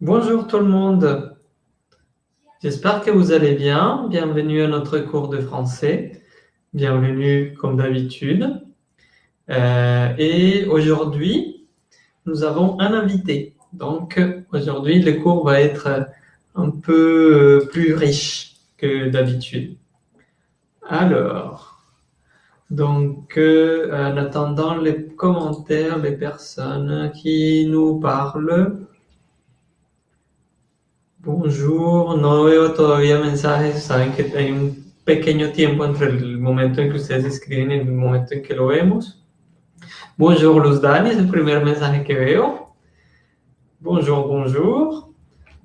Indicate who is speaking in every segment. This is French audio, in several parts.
Speaker 1: Bonjour tout le monde. J'espère que vous allez bien. Bienvenue à notre cours de français. Bienvenue comme d'habitude. Euh, et aujourd'hui, nous avons un invité. Donc aujourd'hui, le cours va être un peu plus riche que d'habitude. Alors, donc euh, en attendant les commentaires les personnes qui nous parlent, Bonjour, no veo todavía mensajes, saben que hay un pequeño tiempo entre el momento en que ustedes escriben y el momento en que lo vemos. Bonjour Luz Dani, es el primer mensaje que veo. Bonjour, bonjour.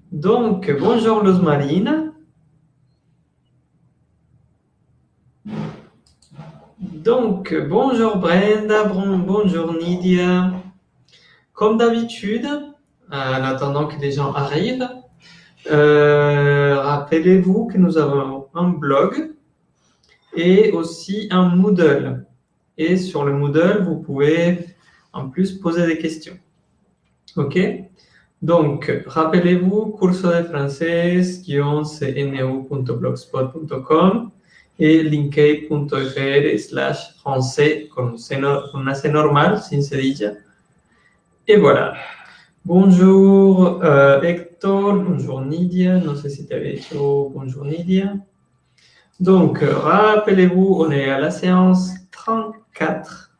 Speaker 1: Donc, bonjour Luz Marina. Donc, bonjour Brenda, bonjour Nidia. Comme d'habitude, en attendant que les gens arrivent, euh, rappelez-vous que nous avons un blog et aussi un Moodle. Et sur le Moodle, vous pouvez en plus poser des questions. OK? Donc, rappelez-vous, curso de français-cno.blogspot.com et linkade.fr slash français con, un normal, sin. Et voilà. Bonjour euh, Hector, bonjour Nidia, non sais si tu avais bonjour Nidia. Donc, rappelez-vous, on est à la séance 34,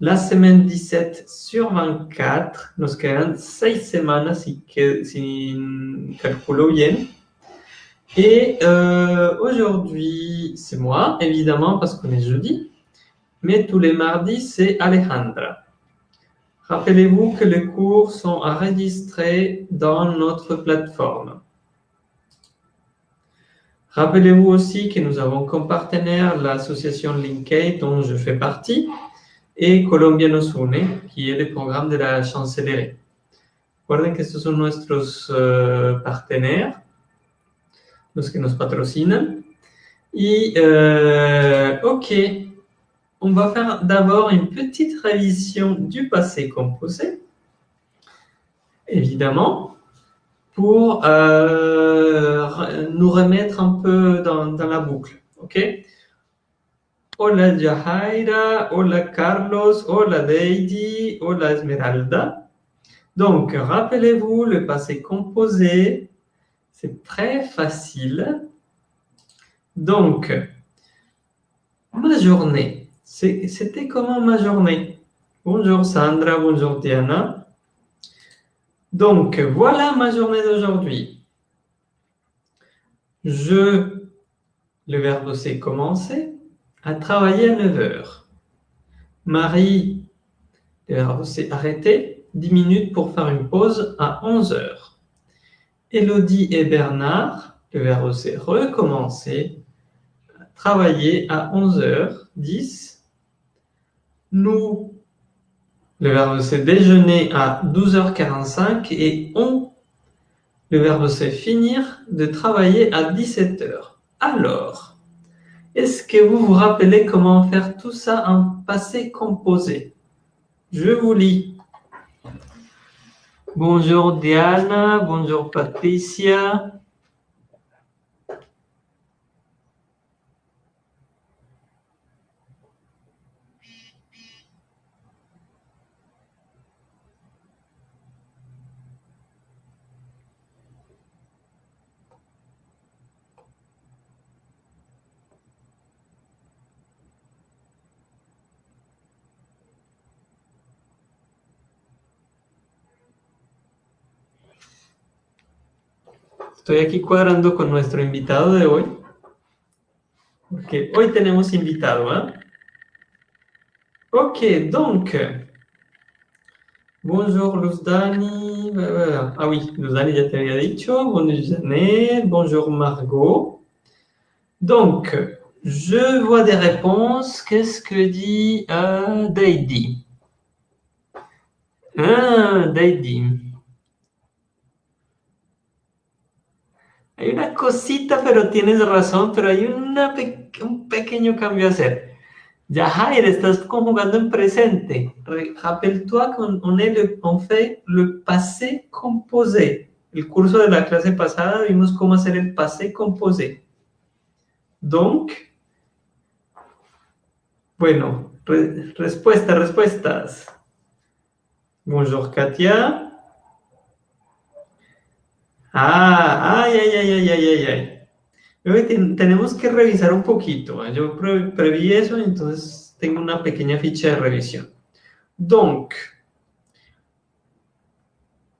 Speaker 1: la semaine 17 sur 24, nos quedan 6 semaines si, si calculo bien. Et euh, aujourd'hui, c'est moi, évidemment, parce qu'on est jeudi, mais tous les mardis, c'est Alejandra. Rappelez-vous que les cours sont enregistrés dans notre plateforme. Rappelez-vous aussi que nous avons comme partenaire l'association Linkade dont je fais partie et Colombianos Une, qui est le programme de la chancellerie. Recuerden que estos son nuestros uh, partenaires, los que nos patrocinan. Y, uh, ok, on va faire d'abord une petite révision du passé composé, évidemment, pour euh, nous remettre un peu dans, la boucle. OK? Hola Jahaira, hola Carlos, hola Deidi, hola Esmeralda. Donc, rappelez-vous, le passé composé, c'est très facile. Donc, ma journée, c'était comment ma journée? Bonjour Sandra, bonjour Diana. Donc, voilà ma journée d'aujourd'hui. Je, le verbe c'est commencer, à travailler à 9 heures. Marie, le verbe c'est arrêter, 10 minutes pour faire une pause à 11 heures. Elodie et Bernard, le verbe c'est recommencer, travailler à 11 heures, 10 nous, le verbe c'est déjeuner à 12h45 et on, le verbe c'est finir de travailler à 17h. Alors, est-ce que vous vous rappelez comment faire tout ça en passé composé? Je vous lis. Bonjour Diana, bonjour Patricia, Estoy aquí cuadrando con nuestro invitado de hoy. Porque hoy tenemos invitado, ¿eh? Ok, donc. Bonjour Luzdani. Ah oui, Luzdani ya te había dicho. Bonjour Janet. Bonjour Margot. Donc, je vois des réponses. Qu'est-ce que dit euh, Deidi Ah. Hay una cosita, pero tienes razón, pero hay una un pequeño cambio a hacer. Yahair, estás conjugando en presente. Rappelle-toi qu'on on fait le passé composé. El curso de la clase pasada vimos cómo hacer el passé composé. Donc, bueno, respuestas, respuestas. Bonjour Katia. Ah, ay, ay, ay, ay, ay, ay, ay tenemos que revisar un poquito. Yo preví eso, entonces tengo una pequeña ficha de revisión. Donc,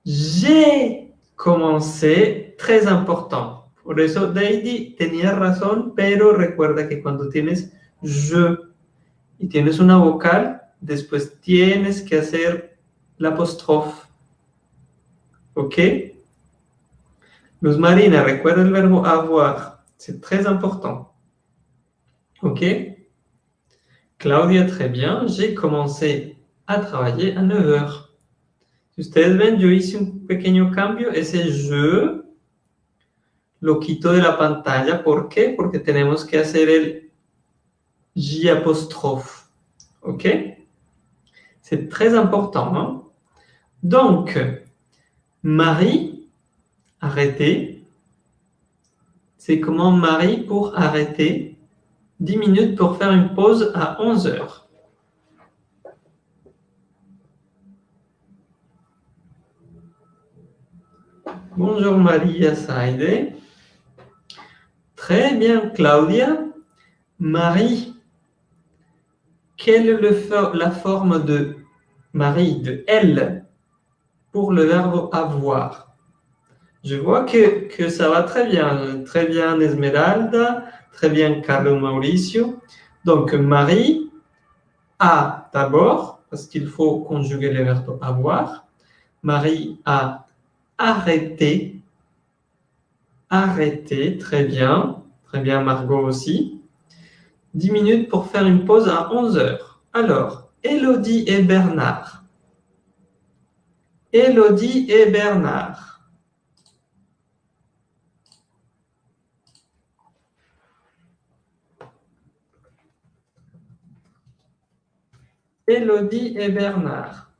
Speaker 1: j'ai commencé, très important. Por eso Deidi tenía razón, pero recuerda que cuando tienes je y tienes una vocal, después tienes que hacer la apóstrofe. ¿Ok? Luz Marina, recuerda el verbo avoir. C'est très important. OK? Claudia, très bien. J'ai commencé a travailler à 9 heures. Si ustedes ven, yo hice un pequeño cambio. Ese je lo quito de la pantalla. ¿Por qué? Porque tenemos que hacer el J apostrophe. OK? C'est très important. Hein? Donc, Marie, arrêtez. C'est comment Marie pour arrêter 10 minutes pour faire une pause à 11 heures. Bonjour Maria Saide. Très bien Claudia. Marie, quelle est la forme de Marie, de elle, pour le verbe avoir? Je vois que, que, ça va très bien. Très bien Esmeralda, très bien Carlo Mauricio. Donc Marie a d'abord, parce qu'il faut conjuguer les verbes avoir, Marie a arrêté, arrêté, très bien, très bien Margot aussi. 10 minutes pour faire une pause à 11 heures. Alors, Elodie et Bernard. Elodie et Bernard. Elodie et Bernard.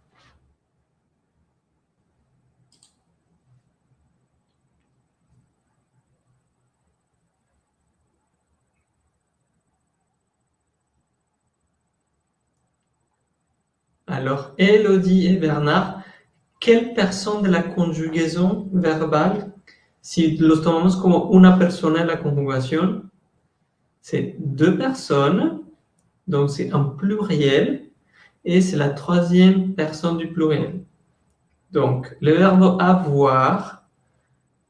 Speaker 1: Alors, Elodie et Bernard, quelle personne de la conjugaison verbale, si los tomamos como una persona en la conjugación, c'est deux personnes, donc c'est un pluriel, et c'est la troisième personne du pluriel. Donc, le verbe avoir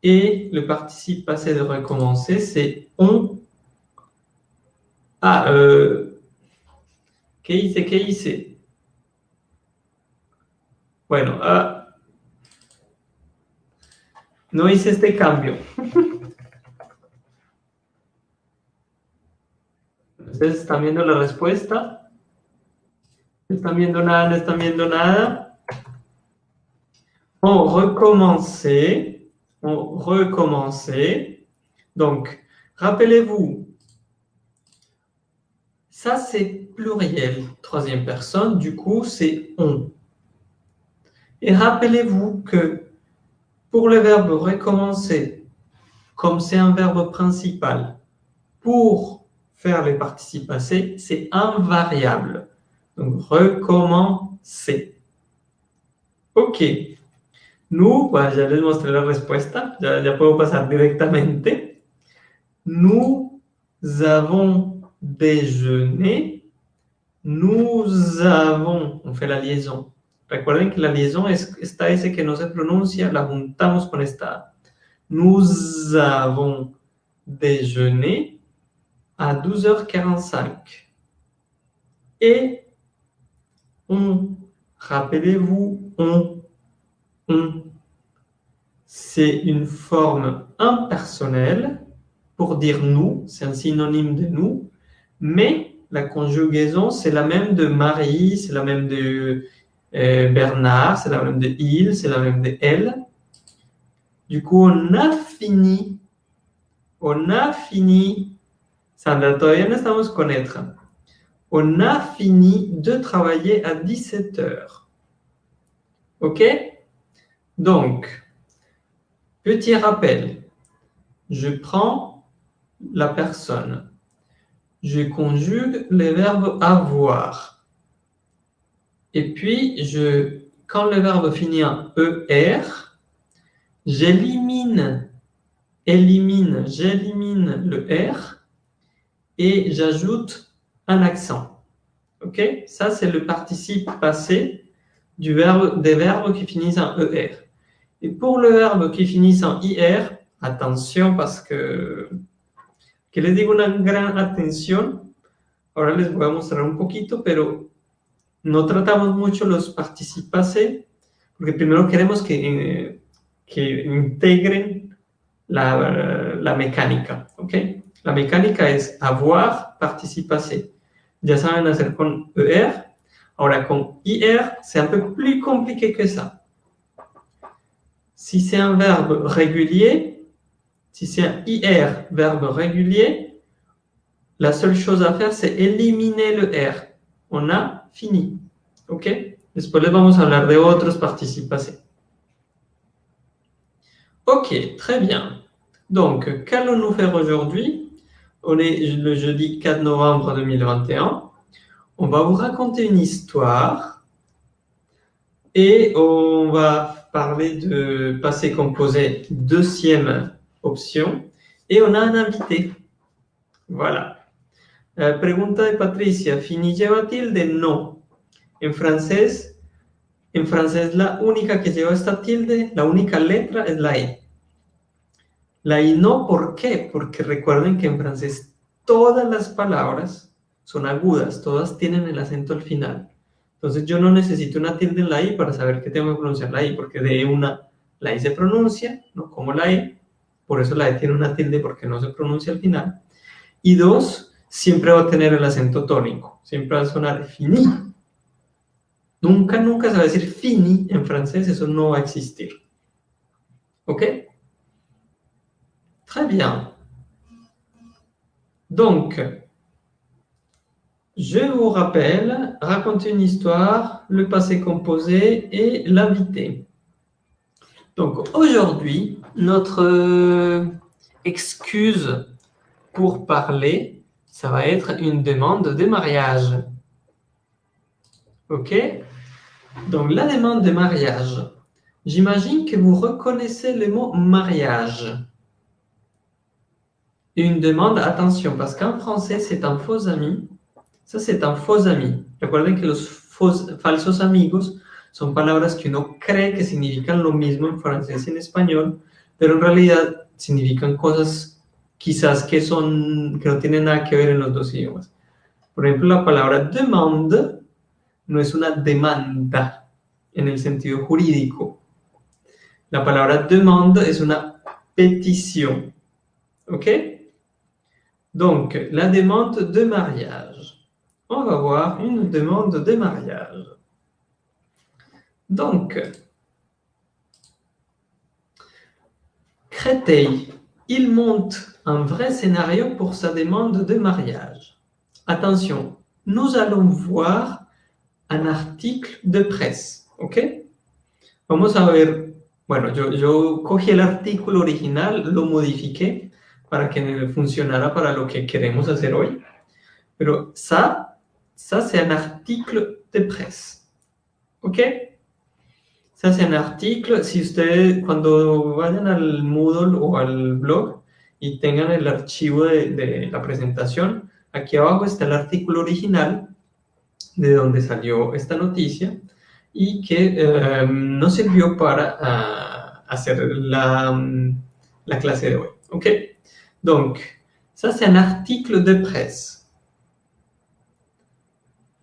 Speaker 1: et le participe passé de recommencer, c'est on. Ah, euh, ¿qué hice? ¿Qué hice? Bueno, no hice este cambio. Ustedes están viendo la respuesta. On recommence. On recommence. Donc, rappelez-vous, ça c'est pluriel, troisième personne, du coup c'est on. Et rappelez-vous que pour le verbe recommencer, comme c'est un verbe principal, pour faire les participes passés, c'est invariable. Donc, recommencer. Ok. Nous, pues ya les mostré la respuesta, ya, ya puedo pasar directamente. Nous avons déjeuné. Nous avons, on fait la liaison. Recuerden que la liaison es esta S que no se pronuncia, la juntamos con esta Nous avons déjeuné à 12h45. Et on. Rappelez-vous, on, on. C'est une forme impersonnelle pour dire nous, c'est un synonyme de nous, mais la conjugaison, c'est la même de Marie, c'est la même de euh, Bernard, c'est la même de il, c'est la même de elle. Du coup, on a fini, on a fini. Sandra, todavía no estamos con être. On a fini de travailler à 17 heures. OK? Donc, petit rappel. Je prends la personne. Je conjugue les verbes avoir. Et puis, je, quand le verbe finit en ER, j'élimine, élimine, j'élimine le R et j'ajoute un accent. Ok? Ça, c'est le participe passé du verbe, des verbes qui finissent en ER. Et pour le verbe qui finit en IR, attention parce que, que les digo una gran atención, ahora les voy a mostrar un poquito, pero no tratamos mucho los participes passés, porque primero queremos que, que integren la, la mecánica, ¿ok? La mecánica es avoir, participe passé. Ya saben hacer con ER. Ahora, con IR, c'est un peu plus compliqué que ça. Si c'est un verbe régulier, si c'est un IR, verbe régulier, la seule chose à faire, c'est éliminer le R. On a fini. ¿Ok? Después les vamos a hablar de otros participes. Ok, très bien. Donc, qu'allons-nous faire aujourd'hui? On est le jeudi 4 novembre 2021. On va vous raconter une histoire et on va parler de passé composé, deuxième option. Et on a un invité. Voilà. Euh, pregunta de Patricia. ¿Fini lleva tilde? No. En francés, en francés la única que lleva esta tilde, la única letra es la I. La I no, ¿por qué? Porque recuerden que en francés todas las palabras son agudas, todas tienen el acento al final. Entonces yo no necesito una tilde en la I para saber que tengo que pronunciar la I, porque de una, la I se pronuncia, no como la I, por eso la I tiene una tilde porque no se pronuncia al final. Y dos, siempre va a tener el acento tónico, siempre va a sonar fini. Nunca, nunca se va a decir fini en francés, eso no va a existir. ¿Ok? Très bien. Donc, je vous rappelle, raconter une histoire, le passé composé et l'invité. Donc, aujourd'hui, notre euh, excuse pour parler, ça va être une demande de mariage. OK? Donc, la demande de mariage. J'imagine que vous reconnaissez le mot mariage. Une demande, attention, parce qu'en français, c'est un faux ami. Ça, c'est un faux ami. Recuerden que los falsos amigos son palabras que uno cree que significan lo mismo en francés y en español, pero en realidad significan cosas quizás que, son, que no tienen nada que ver en los dos idiomas. Por ejemplo, la palabra demande no es una demanda en el sentido jurídico. La palabra demande es una petición. ¿Ok? Donc, la demande de mariage. On va voir une demande de mariage. Donc, Créteil, il monte un vrai scénario pour sa demande de mariage. Attention, nous allons voir un article de presse, ¿ok? Vamos a ver, bueno, yo, yo cogí el artículo original, lo modifiqué para que funcionara para lo que queremos hacer hoy. Pero ça, ça c'est un article de presse, ¿ok? Ça c'est un article, si ustedes cuando vayan al Moodle o al blog y tengan el archivo de, de la presentación, aquí abajo está el artículo original de donde salió esta noticia y que eh, sirvió para uh, hacer la, la, de hoy. ¿Ok? Donc, ça c'est un article de presse.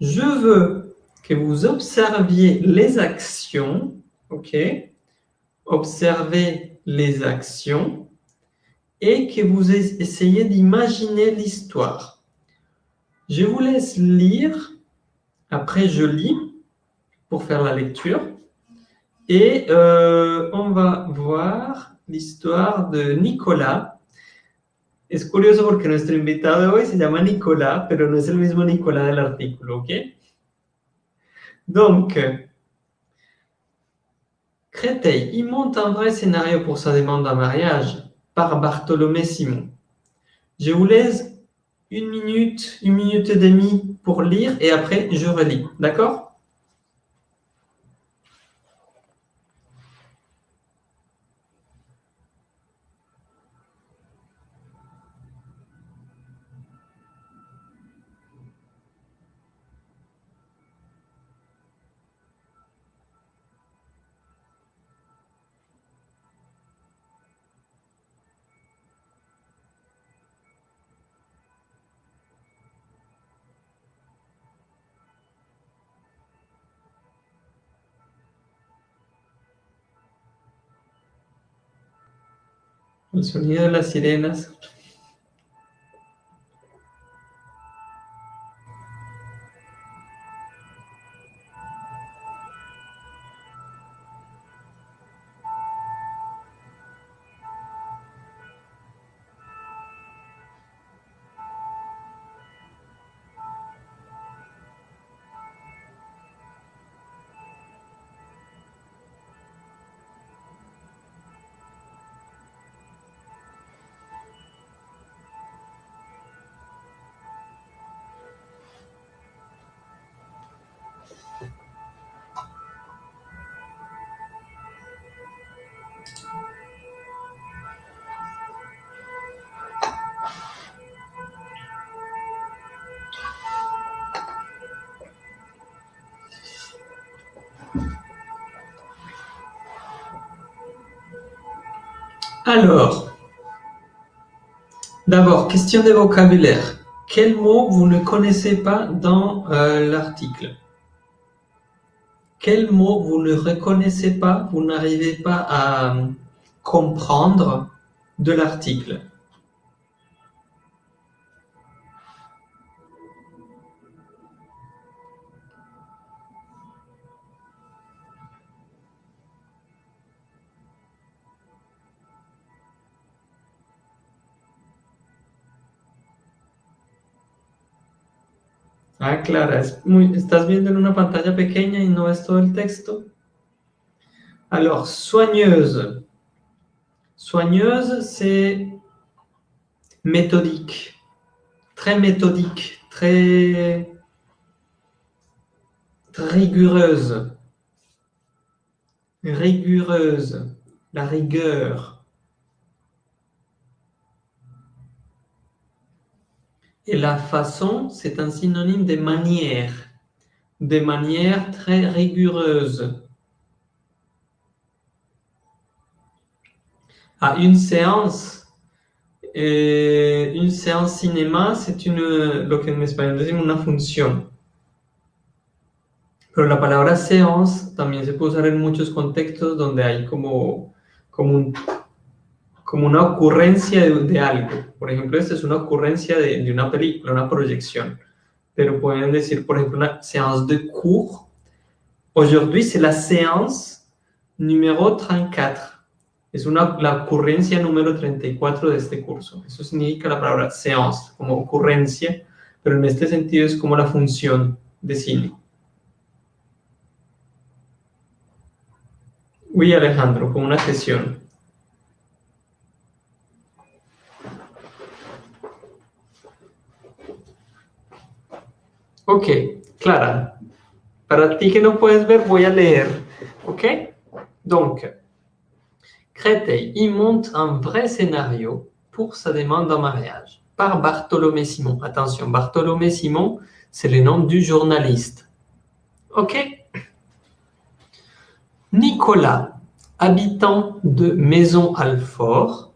Speaker 1: Je veux que vous observiez les actions, ok? Observez les actions et que vous essayez d'imaginer l'histoire. Je vous laisse lire après, je lis pour faire la lecture. Et euh, on va voir l'histoire de Nicolas. Es curioso porque nuestro invitado de hoy se llama Nicolas, pero no es el mismo Nicolas del artículo, ¿ok? Donc, Créteil, il monte un vrai scénario pour sa demande en mariage par Bartholomé Simon. Je vous laisse une minute, une minute et demie pour lire et après je relis. D'accord? El sonido de las sirenas. Alors, d'abord, question de vocabulaire. Quel mot vous ne connaissez pas dans euh, l'article? Quel mot vous ne reconnaissez pas, vous n'arrivez pas à comprendre de l'article? Ah, Clara, estás viendo en una pantalla pequeña y no ves todo el texto. Alors, soigneuse. Soigneuse, c'est méthodique. Très méthodique, très rigoureuse. Rigoureuse, la rigueur. Et la façon, c'est un synonyme de manière, de manière très rigoureuse. À une séance, eh, une séance cinéma, c'est une, lo que en decimos una. Pero la palabra séance también se puede usar en muchos contextos donde hay como, como un como una ocurrencia de, algo. Por ejemplo, esta es una ocurrencia de, una película, una proyección. Pero pueden decir, por ejemplo, una séance de cours. Aujourd'hui, c'est la séance numéro 34. Es una, la ocurrencia número 34 de este curso. Eso significa la palabra séance, como ocurrencia, pero en este sentido es como la función de cine. Uy, Alejandro, como una sesión. Ok, Clara. Para ti que no puedes ver, voy a leer. Ok? Donc, Créteil, il monte un vrai scénario pour sa demande en mariage par Bartholomé Simon. Attention, Bartholomé Simon, c'est le nom du journaliste. Ok? Nicolas, habitant de Maison-Alfort,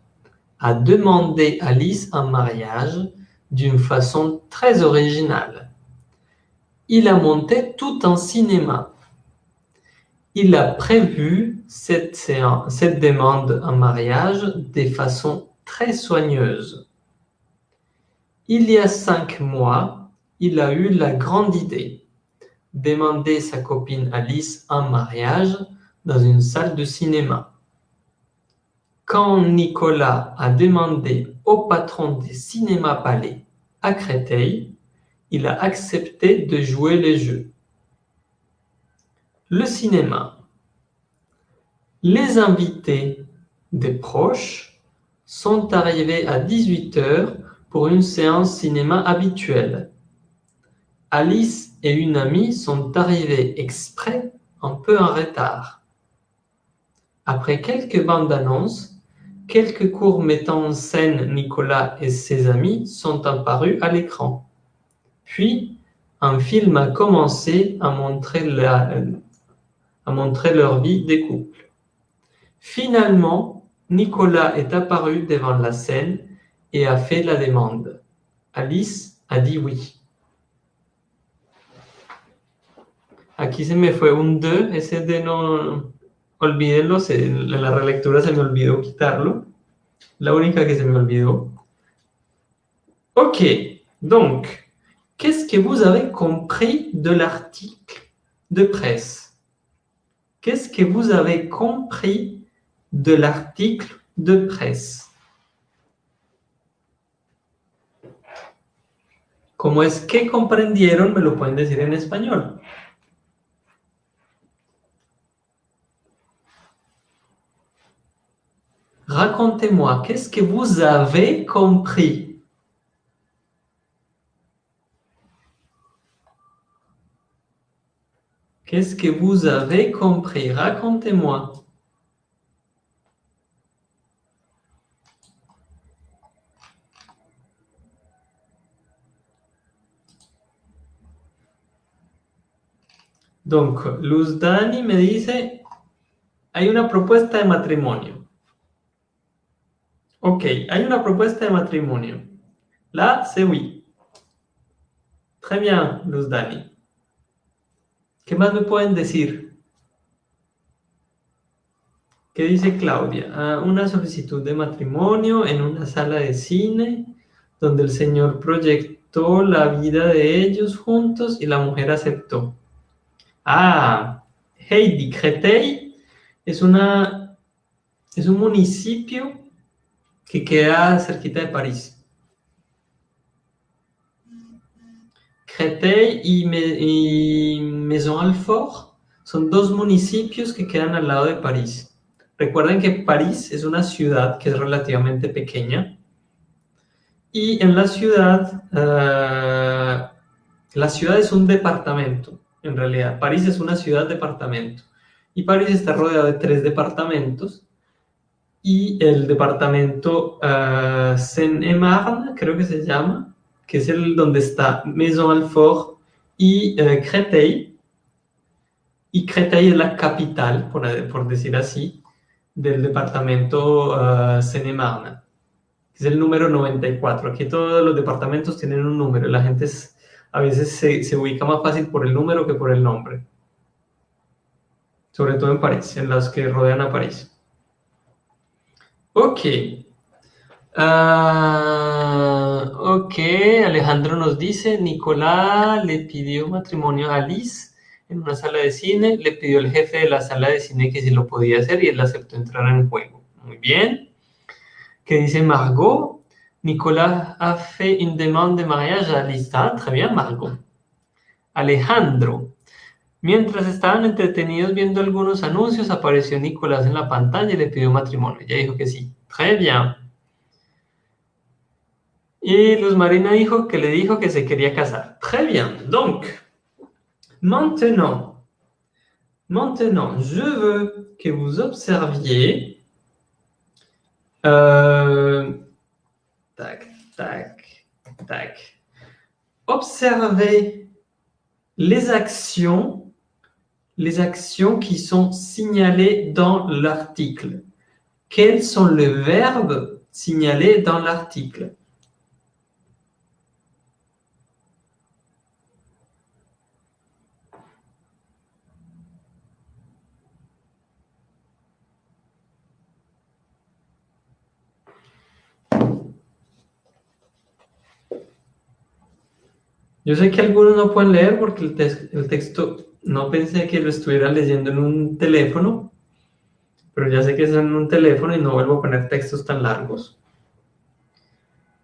Speaker 1: a demandé Alice en mariage d'une façon très originale il a monté tout un cinéma. Il a prévu cette, demande en mariage de façon très soigneuse. Il y a cinq mois, il a eu la grande idée demander sa copine Alice en mariage dans une salle de cinéma. quand Nicolas a demandé au patron des cinémas Palais à Créteil, il a accepté de jouer les jeux. Le cinéma. Les invités des proches sont arrivés à 18h pour une séance cinéma habituelle. Alice et une amie sont arrivées exprès un peu en retard. Après quelques bandes annonces, quelques cours mettant en scène Nicolas et ses amis sont apparus à l'écran. Puis, un film a commencé à montrer, à montrer leur vie des couples. Finalement, Nicolas est apparu devant la scène et a fait la demande. Alice a dit oui. Aquí se me fue un 2, ese de no, olvídenlo, en la relectura se me olvidó quitarlo. La única que se me olvidó. Ok, donc, qu'est-ce que vous avez compris de l'article de presse? Qu'est-ce que vous avez compris de l'article de presse? ¿Cómo es que comprendieron? Me lo pueden decir en español. Racontez-moi, qu'est-ce que vous avez compris Qu'est-ce que vous avez compris? Racontez-moi. Donc, Luz Dani me dice, hay una propuesta de matrimonio. Ok, hay una propuesta de matrimonio. Là, c'est oui. Très bien, Luz Dani. ¿Qué más me pueden decir? ¿Qué dice Claudia? Ah, una solicitud de matrimonio en una sala de cine donde el señor proyectó la vida de ellos juntos y la mujer aceptó. Ah, Heidi, Créteil es, una, es un municipio que queda cerquita de París. Créteil y, y Maison-Alfort son dos municipios que quedan al lado de París. Recuerden que París es una ciudad que es relativamente pequeña y en la ciudad, uh, la ciudad es un departamento en realidad. París es una ciudad-departamento. Y París está rodeado de tres departamentos. Y el departamento uh, Seine-et-Marne, creo que se llama, que es el donde está Maison-Alfort y uh, Créteil. Y Créteil es la capital, por, por decir así, del departamento uh, Seine-et-Marne. Es el número 94. Aquí todos los departamentos tienen un número. La gente a veces se, se, ubica más fácil por el número que por el nombre. Sobre todo en París, en las que rodean a París. Ok. Uh, ok, Alejandro nos dice, Nicolás le pidió matrimonio a Alice en una sala de cine, le pidió el jefe de la sala de cine que si lo podía hacer y él aceptó entrar en juego. Muy bien. ¿Qué dice Margot? Nicolas a fait une demande de mariage à Lisa. Très bien, Margot. Alejandro. Mientras estaban entretenidos viendo algunos anuncios, apareció Nicolás en la pantalla y le pidió matrimonio. Ya dijo que sí. Très bien. Y Luz Marina dijo que le dijo que se quería casar. Très bien. Donc, maintenant, maintenant, je veux que vous observiez euh, Tac, tac, tac. Observez les actions, les actions qui sont signalées dans l'article. Quels sont les verbes signalés dans l'article? Yo sé que algunos no pueden leer porque el, te el, texto no pensé que lo estuviera leyendo en un teléfono, pero ya sé que es en un teléfono y no vuelvo a poner textos tan largos.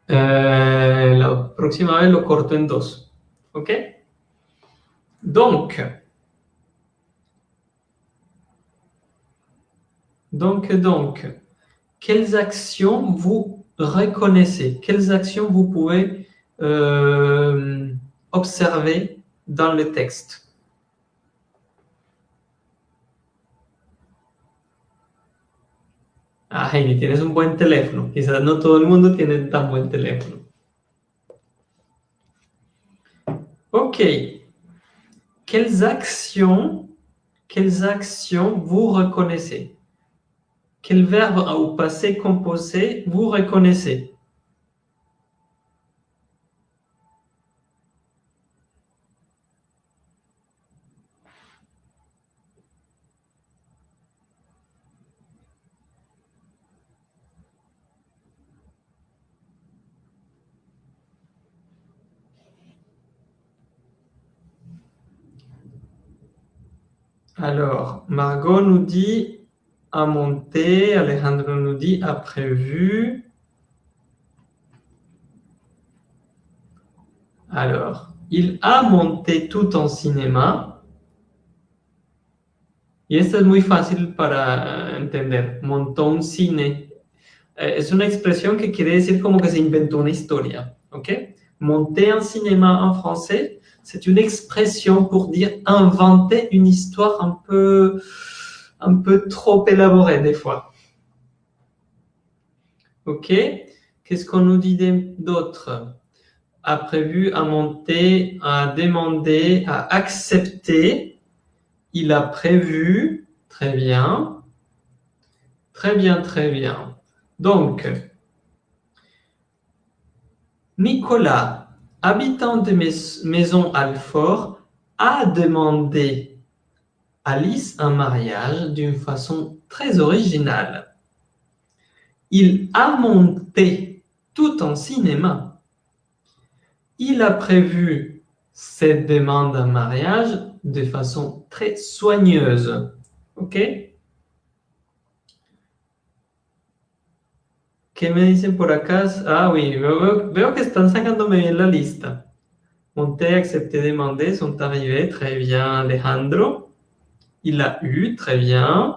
Speaker 1: Euh, la próxima vez lo corto en dos. OK Donc, donc, donc, quelles actions vous reconnaissez Quelles actions vous pouvez euh, observer dans le texte Ah, Heidi, tienes un buen teléfono. Quizás no todo el mundo tiene tan buen teléfono. Ok. Quelles actions, quelles actions vous reconnaissez? Quel verbe au passé composé vous reconnaissez? Alors, Margot nous dit a monté, Alejandro nous dit a prévu. Alors, il a monté tout en cinéma. Y esto es muy fácil para entender. Montó un cine. Eh, es una expresión que quiere decir que se inventó una historia. ¿Ok? Monter un cinéma en français, c'est une expression pour dire inventer une histoire un peu, trop élaborée des fois. Ok Qu'est-ce qu'on nous dit d'autre? A prévu, a monté, a demandé, a accepté. Il a prévu. Très bien. Très bien, très bien. Donc, Nicolas habitant de Maison Alfort, a demandé Alice un mariage d'une façon très originale. Il a monté tout en cinéma. Il a prévu cette demande en mariage de façon très soigneuse. OK? ¿Qué me dicen por acá? Ah, oui, veo, que están sacándome bien la lista. Monté, accepté, demandé sont arrivés. Très bien, Alejandro. Il a eu, très bien.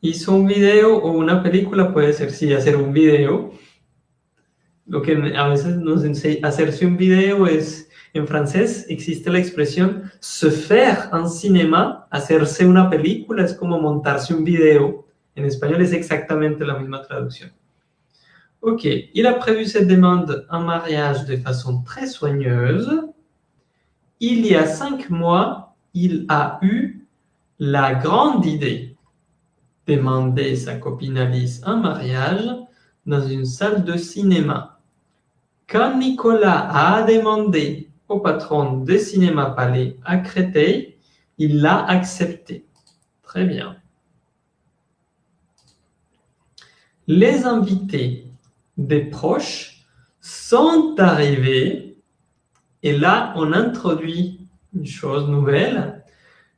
Speaker 1: Hizo un video o una película, puede ser sí, hacer un video. Lo que a veces nos enseña, hacerse un video es En francés existe la se faire un cinéma, hacerse una película, es como montarse un video. En espagnol es exactamente la misma traducción. Ok, il a prévu cette demande en mariage de façon très soigneuse. Il y a cinq mois, il a eu la grande idée de demander sa copine Alice en mariage dans une salle de cinéma. Quand Nicolas a demandé au patron de Cinéma Palais à Créteil, il l'a accepté. Très bien. Les invités des proches sont arrivés, et là, on introduit une chose nouvelle.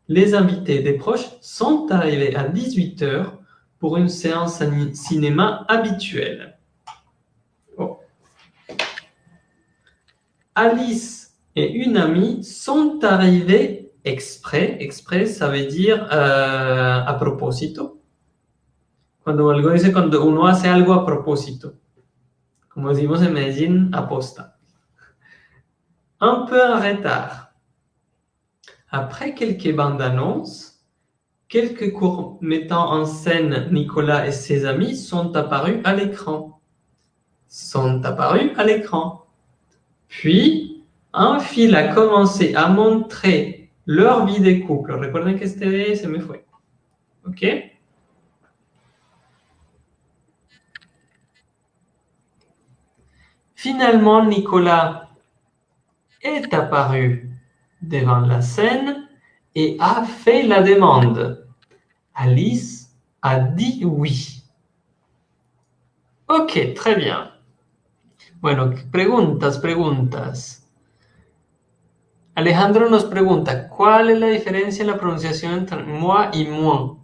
Speaker 1: Les invités des proches sont arrivés à 18h pour une séance cinéma habituelle. Alice et une amie sont arrivés exprès. Exprès, ça veut dire euh, a propósito. Cuando algo dice cuando uno hace algo a propósito. Como decimos en Medellín, aposta. Un peu en retard. Après quelques bandes annonces, quelques cours mettant en scène Nicolas et ses amis sont apparus à l'écran. Sont apparus à l'écran. Puis, un fil a commencé à montrer leur vie de couple. Recuerden que este se me fue. ¿Ok? Finalement, Nicolas est apparu devant la scène et a fait la demande. Alice a dit oui. Ok, très bien. Bueno, preguntas, preguntas. Alejandro nos pregunta, ¿cuál es la diferencia en la pronunciación entre moi y moi?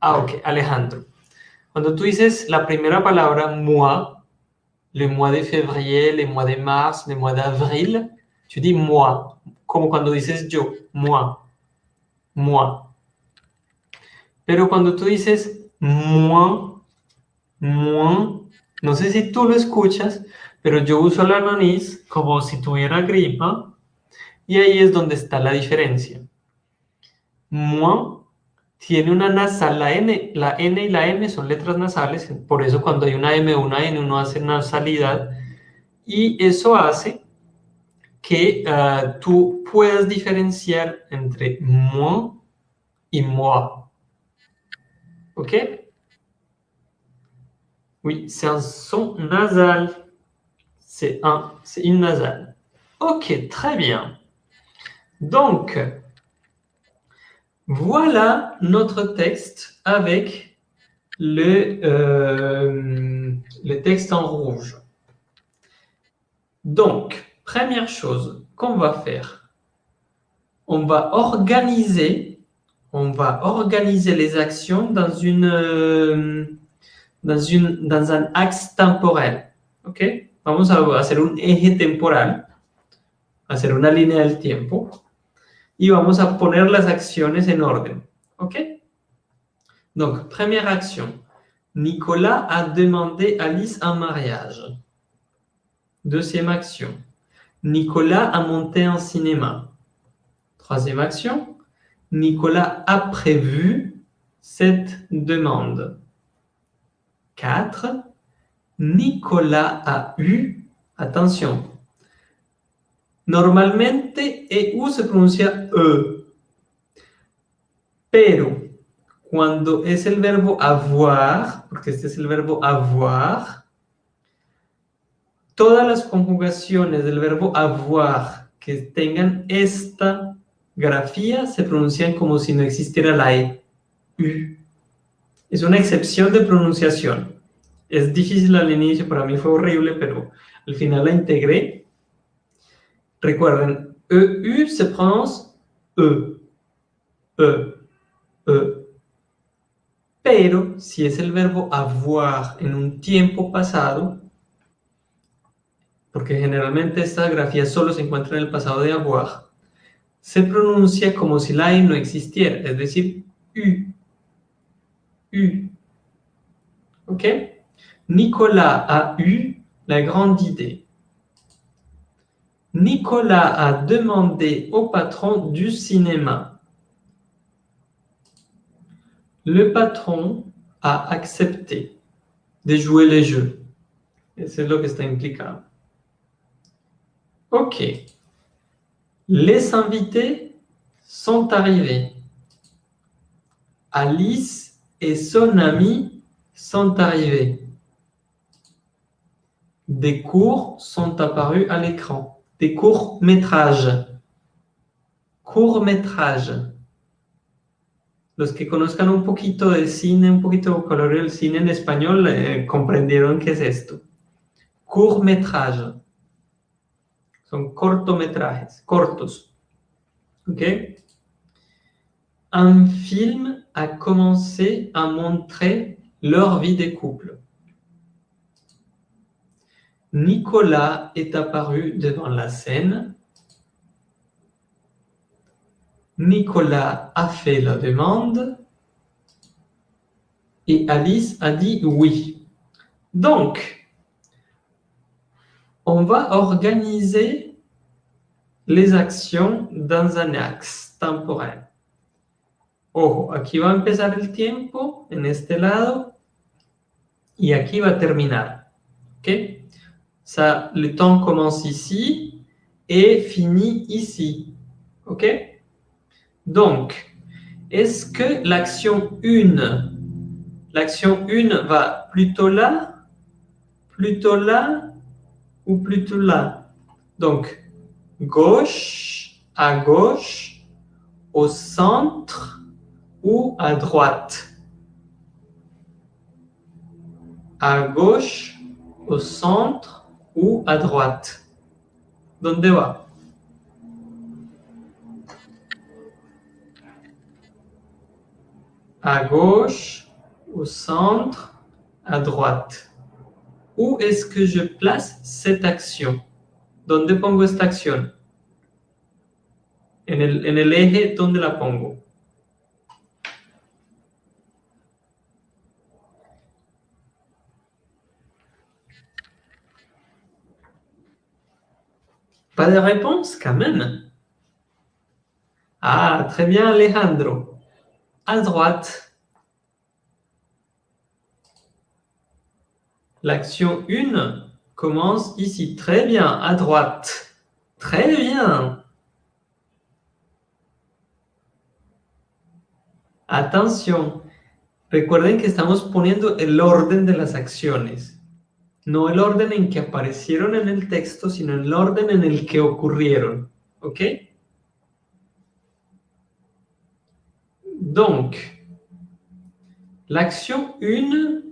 Speaker 1: Ah, ok, Alejandro. Cuando tú dices la primera palabra moi, le mois de février, le mois de mars, le mois d'avril, tu dis moi, como cuando dices yo, moi, moi. Pero cuando tú dices moi, moi, no sé si tú lo escuchas, pero yo uso la nariz como si tuviera gripa y ahí es donde está la diferencia. Moi tiene una nasal, la N, la N y la M son letras nasales, por eso cuando hay una M o una N uno hace nasalidad, y eso hace que uh, tú puedas diferenciar entre moi y moi. ¿Ok? Oui, c'est un son nasal. C'est un, c'est une nasale. Ok, très bien. Donc, voilà notre texte avec le, euh, le texte en rouge. Donc, première chose qu'on va faire, on va organiser, les actions euh, dans un axe temporel. ¿Ok? Vamos a hacer un eje temporal, hacer una línea del tiempo y vamos a poner las acciones en orden. ¿Ok? Donc, première action. Nicolas a demandé Alice un mariage. Deuxième action. Nicolas a monté un cinéma. Troisième action. Nicolas a prévu cette demande. 4. Nicolas a eu, attention, Normalmente EU se pronuncia E. Pero cuando es el verbo avoir, porque este es el verbo avoir, todas las conjugaciones del verbo avoir que tengan esta grafía se pronuncian como si no existiera la E. Es una excepción de pronunciación. Es difícil al inicio, para mí fue horrible, pero al final la integré Recuerden, EU se pronuncia E. E. E. Pero si es el verbo avoir en un tiempo pasado, porque generalmente esta grafía solo se encuentra en el pasado de avoir, se pronuncia como si la I no existiera, es decir, U. U. ¿Ok? Nicolas a eu la grande idée. Nicolas a demandé au patron du cinéma. Le patron a accepté de jouer les jeux. C'est là que c'est implicable. OK. Les invités sont arrivés. Alice et son ami sont arrivés. Des cours sont apparus à l'écran des courts-métrages. Court-métrage. Los que conozcan un poquito de cine, un poquito de vocabulario del cine en español, eh, comprendieron qué es esto. Court-métrage. Son cortometrajes, cortos. ¿Ok? Un film a commencé à montrer leur vie de couple. Nicolas est apparu devant la scène. Nicolas a fait la demande. Et Alice a dit oui. Donc, on va organiser les actions dans un axe temporel. Ojo, aquí va a empezar el tiempo en este lado y aquí va a terminar. ¿Ok? Ça, le temps commence ici et finit ici. OK? Donc, est-ce que l'action 1, l'action 1 va plutôt là, plutôt là ou plutôt là? Donc, gauche, à gauche, au centre ou à droite? À gauche, au centre ou à droite Donde va? à gauche, au centre, à droite. Où est-ce que je place cette action? Donde pongo esta acción? En el, en el eje, la pongo? Pas de réponse quand même. Ah, très bien Alejandro. À droite. L'action 1 commence ici. Très bien, à droite. Très bien. Atención. Recuerden que estamos poniendo el orden de las acciones. No el orden en que aparecieron en el texto, sino el orden en el que ocurrieron. ¿Ok? Donc, l'action 1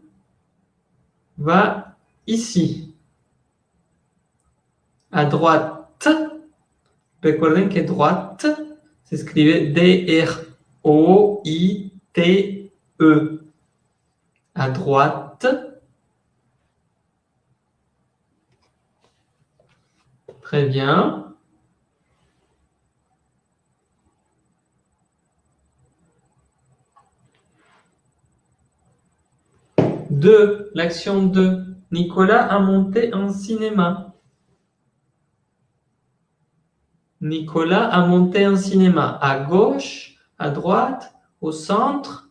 Speaker 1: va ici, à droite. Recuerden que droite s'écrivait D-R-O-I-T-E. À droite. Très bien. Deux, l'action 2. Nicolas a monté un cinéma. Nicolas a monté un cinéma. À gauche, à droite, au centre,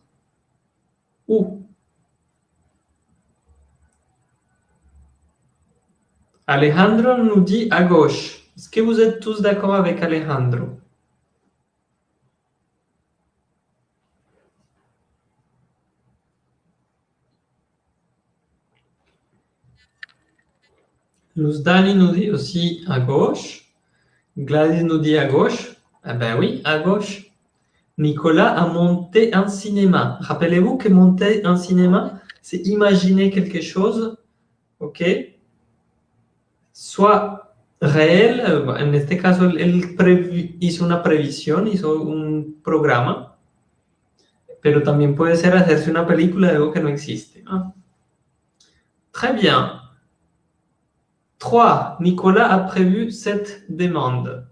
Speaker 1: où Alejandro nous dit à gauche. Est-ce que vous êtes tous d'accord avec Alejandro? Dani nous dit aussi à gauche. Gladys nous dit à gauche. Eh ben oui, à gauche. Nicolas a monté un cinéma. Rappelez-vous que monter un cinéma, c'est imaginer quelque chose, ok? Soit réel, en este caso él hizo una previsión, hizo un programa, pero también puede ser hacerse una película de algo que no existe. Très bien. 3. Nicolas a prévu cette demande.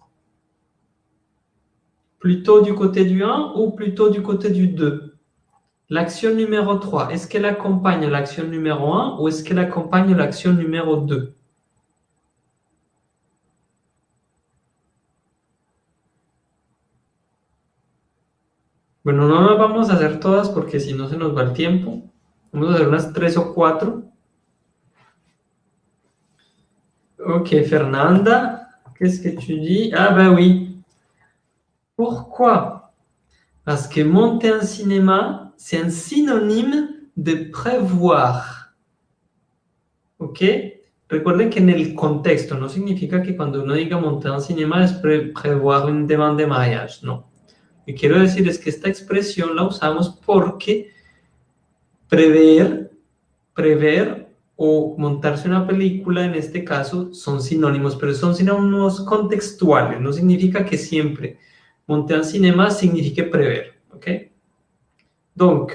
Speaker 1: Plutôt du côté du 1 ou plutôt du côté du 2 L'action numéro 3, est-ce qu'elle accompagne l'action numéro 1 ou est-ce qu'elle accompagne l'action numéro 2 Bueno, no las vamos a hacer todas porque si no se nos va el tiempo. Vamos a hacer unas tres o cuatro. Ok, Fernanda, qu'est-ce que tu dis Ah ben oui. Pourquoi Parce que monter un cinéma, c'est un synonyme de prévoir. ¿Ok? Recuerden que en el contexto no significa que cuando uno diga monter un cinéma es prévoir une demande de mariage, no. Que quiero decir es que esta expresión la usamos porque prever, prever o montarse una película, en este caso, son sinónimos, pero son sinónimos contextuales. No significa que siempre monter un cinéma signifique prever. ¿ok? Donc,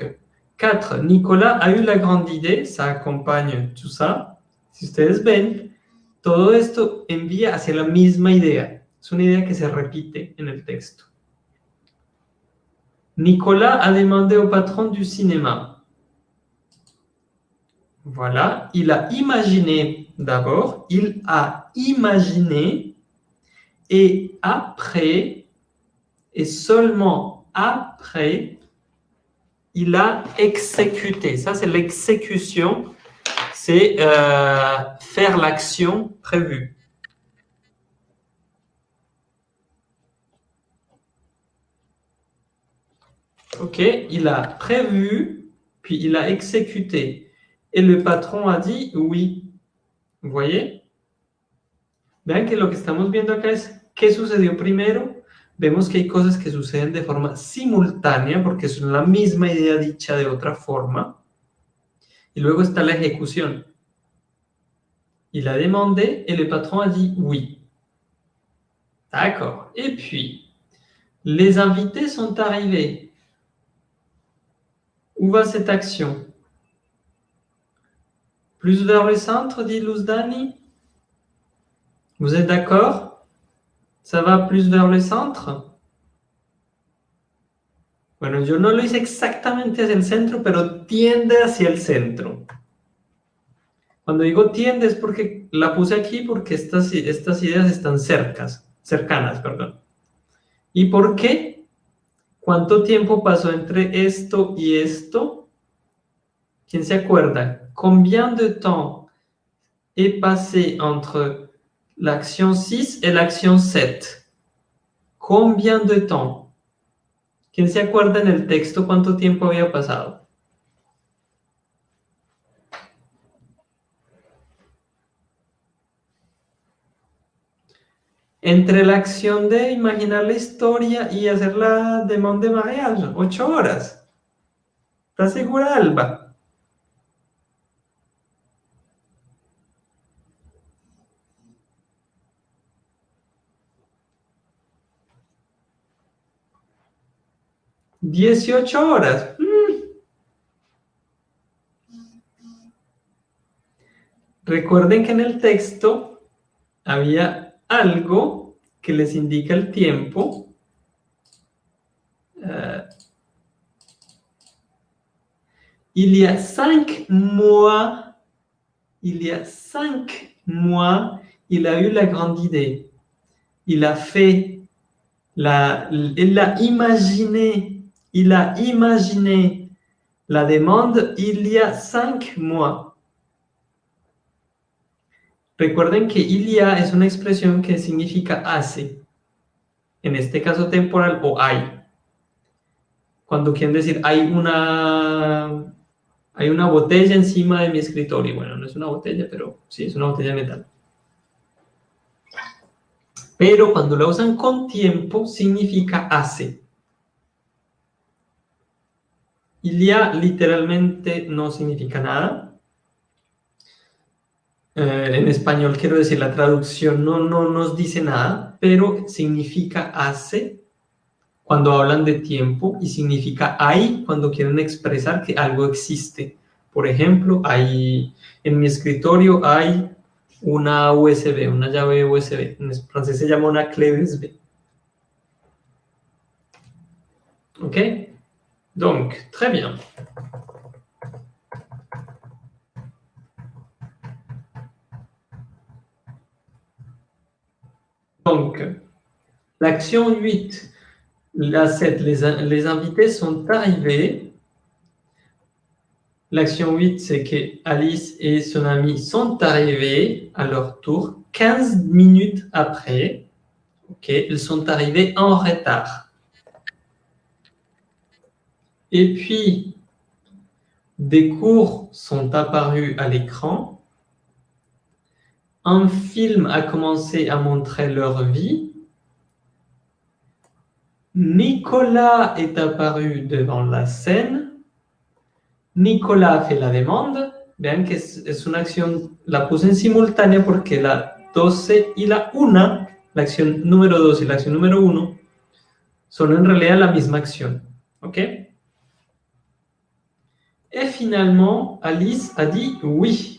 Speaker 1: 4. Nicolas a eu la grande idée, ça accompagne tout ça. Si ustedes ven, todo esto envía hacia la misma idea. Es una idea que se repite en el texto. Nicolas a demandé au patron du cinéma. Voilà, il a imaginé d'abord, il a imaginé et après, et seulement après, il a exécuté. Ça, c'est l'exécution, c'est euh, faire l'action prévue. Ok, il a prévu, puis il a exécuté. Et le patron a dit oui. Vous voyez? Vean que lo que estamos viendo acá es qué sucedió primero. Vemos que hay cosas que suceden de forma simultánea porque son la misma idea dicha de otra forma. Y luego está la ejecución. Il a demandé et le patron a dit oui. D'accord. Et puis, les invités sont arrivés. Où va cette action Plus vers le centre, dit Luzdani Vous êtes d'accord Ça va plus vers le centre Bueno, yo no lo hice exactamente hacia el centro, pero tiende hacia el centro. Cuando digo tiende es porque la puse aquí porque estas, estas ideas están cercas, cercanas. Perdón. ¿Y por qué? ¿Cuánto tiempo pasó entre esto y esto? ¿Quién se acuerda? Combien de temps est passé entre l'action 6 et l'action 7? Combien de temps? ¿Quién se acuerda en el texto cuánto tiempo había pasado? Entre la acción de imaginar la historia y hacer la demanda de mariage, ocho horas. ¿Estás segura, Alba? Dieciocho horas. Mm. Recuerden que en el texto había algo que les indica el tiempo. Euh, il y a cinq mois, il y a cinq mois, il a eu la grande idée. Il a fait, la, il a imaginé, il a imaginé la demande il y a cinq mois. Recuerden que ilia es una expresión que significa hace, en este caso temporal o hay. Cuando quieren decir hay una, hay una botella encima de mi escritorio. Bueno, no es una botella, pero sí, es una botella de metal. Pero cuando la usan con tiempo, significa hace. Ilia literalmente no significa nada. Eh, en español quiero decir, la traducción no, no nos dice nada, pero significa hace cuando hablan de tiempo y significa hay cuando quieren expresar que algo existe. Por ejemplo, hay, en mi escritorio hay una USB, una llave USB. En francés se llama una clé USB. Ok Donc, très bien. Donc, l'action 8, la 7, les, invités sont arrivés. L'action 8, c'est que Alice et son ami sont arrivés à leur tour 15 minutes après. Ok, ils sont arrivés en retard. Et puis, des cours sont apparus à l'écran un film a commencé à montrer leur vie. Nicolas est apparu devant la scène. Nicolas fait la demande. Vean que es, una acción, la puse en simultánea porque la 12 y la 1, la acción número 2 y la acción número 1, son en realidad la misma acción. ¿Ok? Et finalement, Alice a dit oui.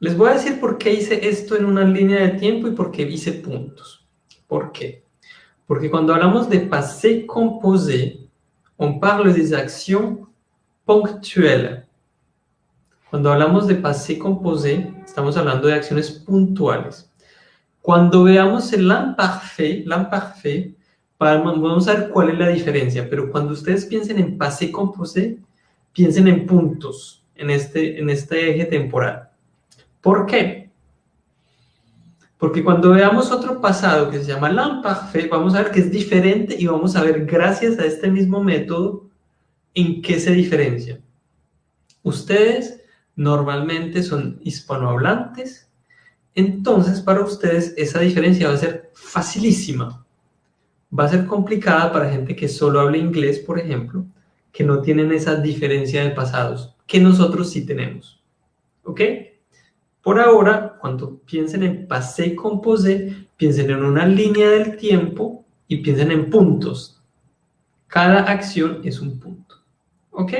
Speaker 1: Les voy a decir por qué hice esto en una línea de tiempo y por qué hice puntos. ¿Por qué? Porque cuando hablamos de passé composé, on parle des actions ponctuelles. Cuando hablamos de passé composé, estamos hablando de acciones puntuales. Cuando veamos el l'imparfait, l'imparfait, vamos a ver cuál es la diferencia, pero cuando ustedes piensen en passé composé, piensen en puntos en este, en este eje temporal. ¿Por qué? Porque cuando veamos otro pasado que se llama l'imparfait, vamos a ver que es diferente y vamos a ver, gracias a este mismo método, en qué se diferencia. Ustedes normalmente son hispanohablantes, entonces para ustedes esa diferencia va a ser facilísima. Va a ser complicada para gente que solo habla inglés, por ejemplo, que no tienen esa diferencia de pasados, que nosotros sí tenemos. ¿Ok? Por ahora, cuando piensen en passé composé, piensen en una línea del tiempo y piensen en puntos. Cada acción es un punto. ¿Ok?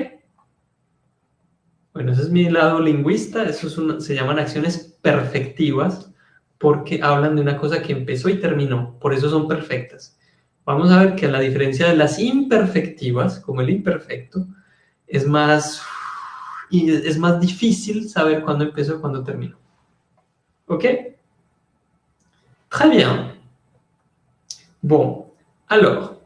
Speaker 1: Bueno, ese es mi lado lingüista. Eso se llaman acciones perfectivas porque hablan de una cosa que empezó y terminó. Por eso son perfectas. Vamos a ver que la diferencia de las imperfectivas, como el imperfecto, es más, es más difícil saber cuándo empezó y cuándo terminó. ¿Ok? Très bien. Bon, alors,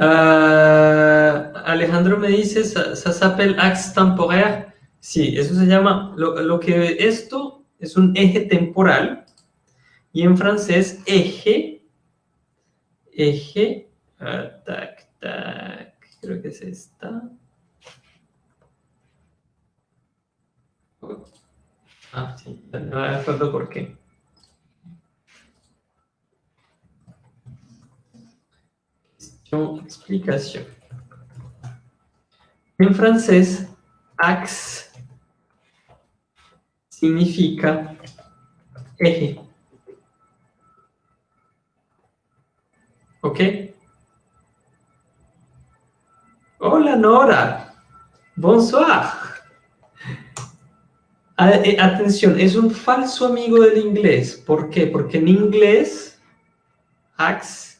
Speaker 1: euh, Alejandro me dice, ça, s'appelle axe temporaire. Sí, eso se llama, lo, que esto es un eje temporal y en francés eje, eje, uh, tac, tac, creo que es esta. Ah, sí, no me acuerdo por qué. explicación. En francés, axe significa eje. ¿Ok? Hola Nora. Bonsoir. Eh, atención, es un falso amigo del inglés. ¿Por qué? Porque en inglés, axe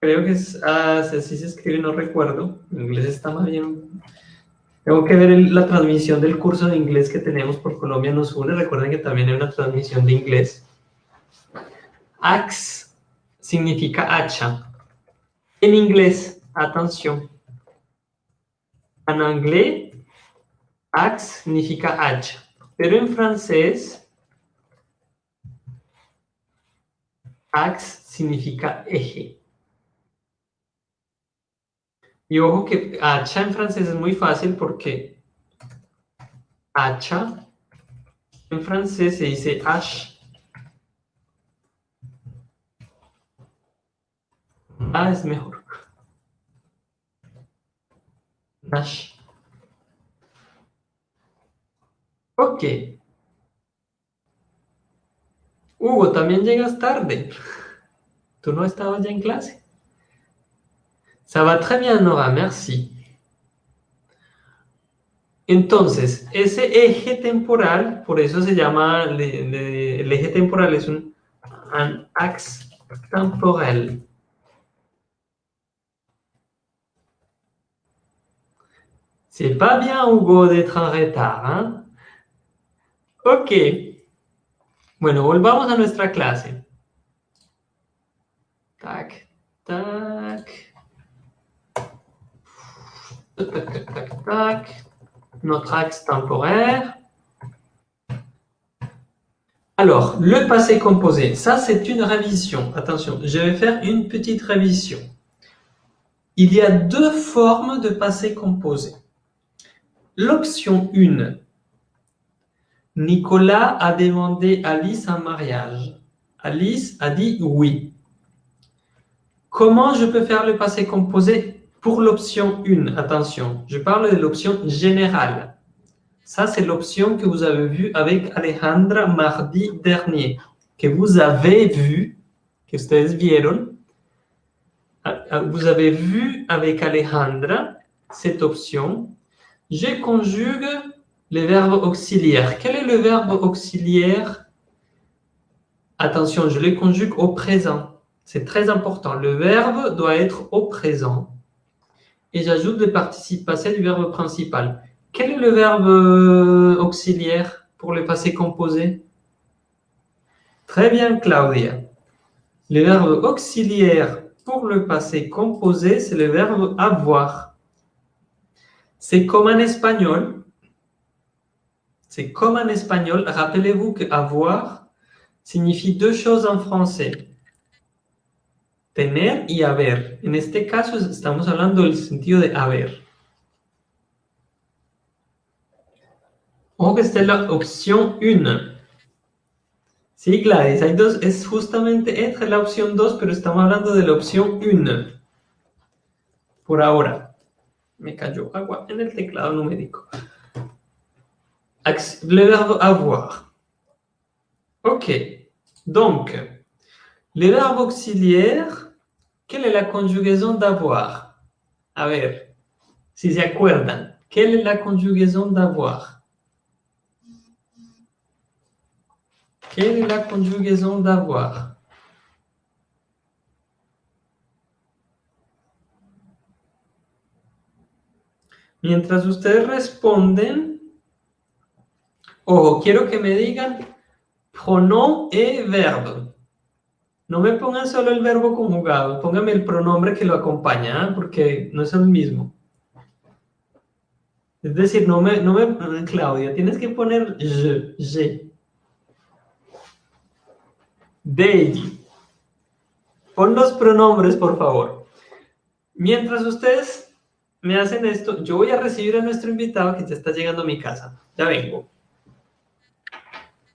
Speaker 1: creo que es, ah, así se escribe, no recuerdo. En inglés está más bien. Tengo que ver la transmisión del curso de inglés que tenemos por Colombia nos une. Recuerden que también hay una transmisión de inglés. Axe significa hacha. En inglés, atención. En inglés, axe significa hacha. Pero en francés, axe significa eje. Y ojo que hacha en francés es muy fácil porque hacha en francés se dice H. Ah, es mejor. H. Ok. Hugo, también llegas tarde. ¿Tú no estabas ya en clase? Ça va très bien, Nora, merci. Entonces, ese eje temporal, por eso se llama, el eje temporal es un, axe temporel. C'est pas bien, Hugo, d'être en retard, hein? Ok. Bueno, volvamos a nuestra clase. Tac, tac. Notre axe temporaire. Alors, le passé composé, ça c'est une révision. Attention, je vais faire une petite révision. Il y a deux formes de passé composé. L'option 1. Nicolas a demandé Alice un mariage. Alice a dit oui. Comment je peux faire le passé composé pour l'option 1, attention, je parle de l'option générale. Ça, c'est l'option que vous avez vue avec Alejandra mardi dernier, que vous avez vu, que ustedes vieron. Ah, ah, vous avez vu avec Alejandra cette option. Je conjugue les verbes auxiliaires. Quel est le verbe auxiliaire? Attention, je les conjugue au présent. C'est très important. Le verbe doit être au présent et j'ajoute le participe passé du verbe principal. Quel est le verbe auxiliaire pour le passé composé? Très bien, Claudia. Le verbe auxiliaire pour le passé composé, c'est le verbe avoir. C'est comme en espagnol. C'est comme en espagnol. Rappelez-vous que avoir signifie deux choses en français tener y haber. En este caso estamos hablando del sentido de haber. Ojo que esta es la opción 1. Sí, Gladys, hay dos, es justamente entre la opción 2, pero estamos hablando de la opción 1. Por ahora. Me cayó agua en el teclado numérico. Le verbe avoir. Ok. Donc, Le verbe auxiliaire, quelle est la conjugaison d'avoir? A ver, si se acuerdan, quelle est la conjugaison d'avoir? Quelle est la conjugaison d'avoir? Mientras ustedes responden, ojo, quiero que me digan pronom et verbe. No me pongan solo el verbo conjugado, póngame el pronombre que lo acompaña, ¿ah? porque no es el mismo. Es decir, no me, no me, Claudia, tienes que poner je, je. They. Pon los pronombres, por favor. Mientras ustedes me hacen esto, yo voy a recibir a nuestro invitado que ya está llegando a mi casa. Ya vengo.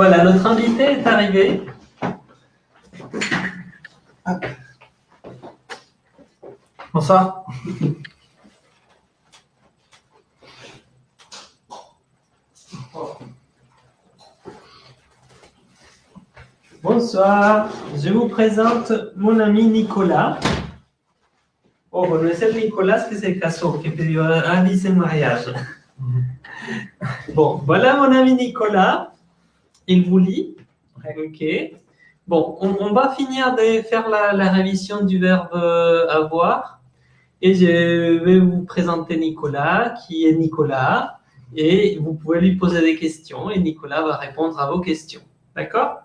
Speaker 1: Voilà, notre invité est arrivé.
Speaker 2: Bonsoir.
Speaker 1: Bonsoir, je vous présente mon ami Nicolas. Oh, es el Nicolas que se casó, que pidió a Alice en mariage. Bon, voilà mon ami Nicolas. Il vous lit. Ok. Bon, on, va finir de faire la, la, révision du verbe avoir. Et je vais vous présenter Nicolas, qui est Nicolas. Et vous pouvez lui poser des questions et Nicolas va répondre à vos questions. D'accord?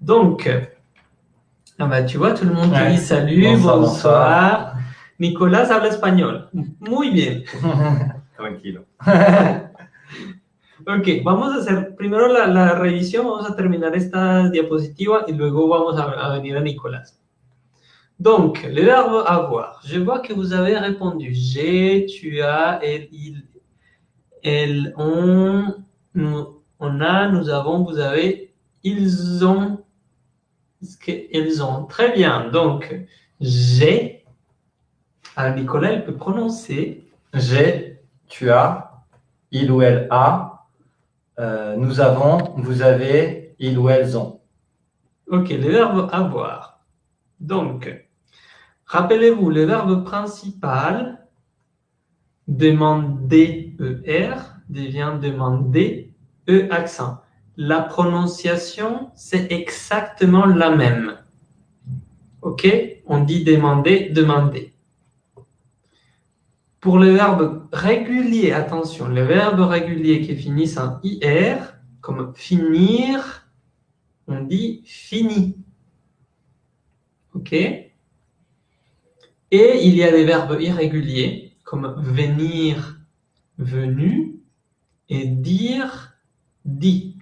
Speaker 1: Donc, ah bah, tu vois, tout le monde te dit salut, bonsoir. bonsoir. Nicolas habla espagnol. Muy bien.
Speaker 2: Tranquilo.
Speaker 1: Ok, vamos a hacer primero la, la, revisión, vamos a terminar esta diapositiva y luego vamos a, a venir a Nicolas. Donc, le verbe avoir. Je vois que vous avez répondu. J'ai, tu as, elle, il, elles, on, nous, on a, nous avons, vous avez, ils ont, ils ont. Très bien. Donc, j'ai. Alors, Nicolas, il peut prononcer.
Speaker 2: J'ai, tu as, il ou elle a, euh, nous avons, vous avez, ils ou elles ont.
Speaker 1: Ok, le verbe avoir. Donc, rappelez-vous, le verbe principal, demander ER, devient demander E accent. La prononciation, c'est exactement la même. Ok On dit demander, demander. Pour le verbe régulier, attention, le verbe régulier qui finissent en IR, comme finir, on dit fini. OK Et Et il y a des verbes irréguliers, comme venir, venu, et dire, dit.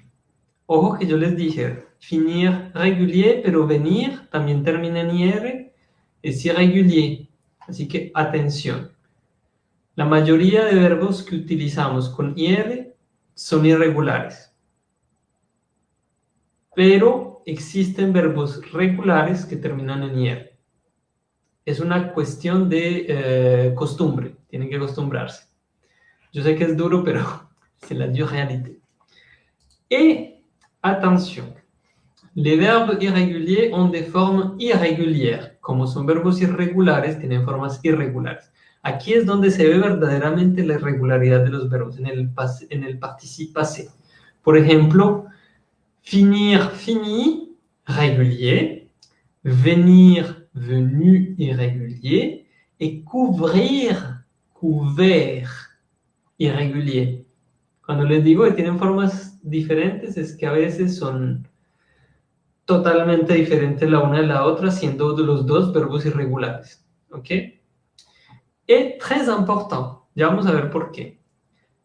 Speaker 1: Ojo que yo les dije, finir régulier, pero venir también termina en IR, es irrégulier. Así que atención. La mayoría de verbos que utilizamos con IR son irregulares. Pero existen verbos regulares que terminan en IR. Es una cuestión de eh, costumbre, tienen que acostumbrarse. Yo sé que es duro, pero c'est la dure réalité. Et attention, les verbes irréguliers ont des formes irrégulières. Como son verbos irregulares, tienen formas irregulares. Aquí es donde se ve verdaderamente la irregularidad de los verbos, en el, en el participe passé. Por ejemplo, finir, fini, régulier, venir, venu, irrégulier, et couvrir, couvert, irrégulier. Cuando les digo que tienen formas diferentes, es que a veces son totalmente diferentes la una de la otra, siendo los dos verbos irregulares. ¿Ok? Est très important. Ya vamos a ver.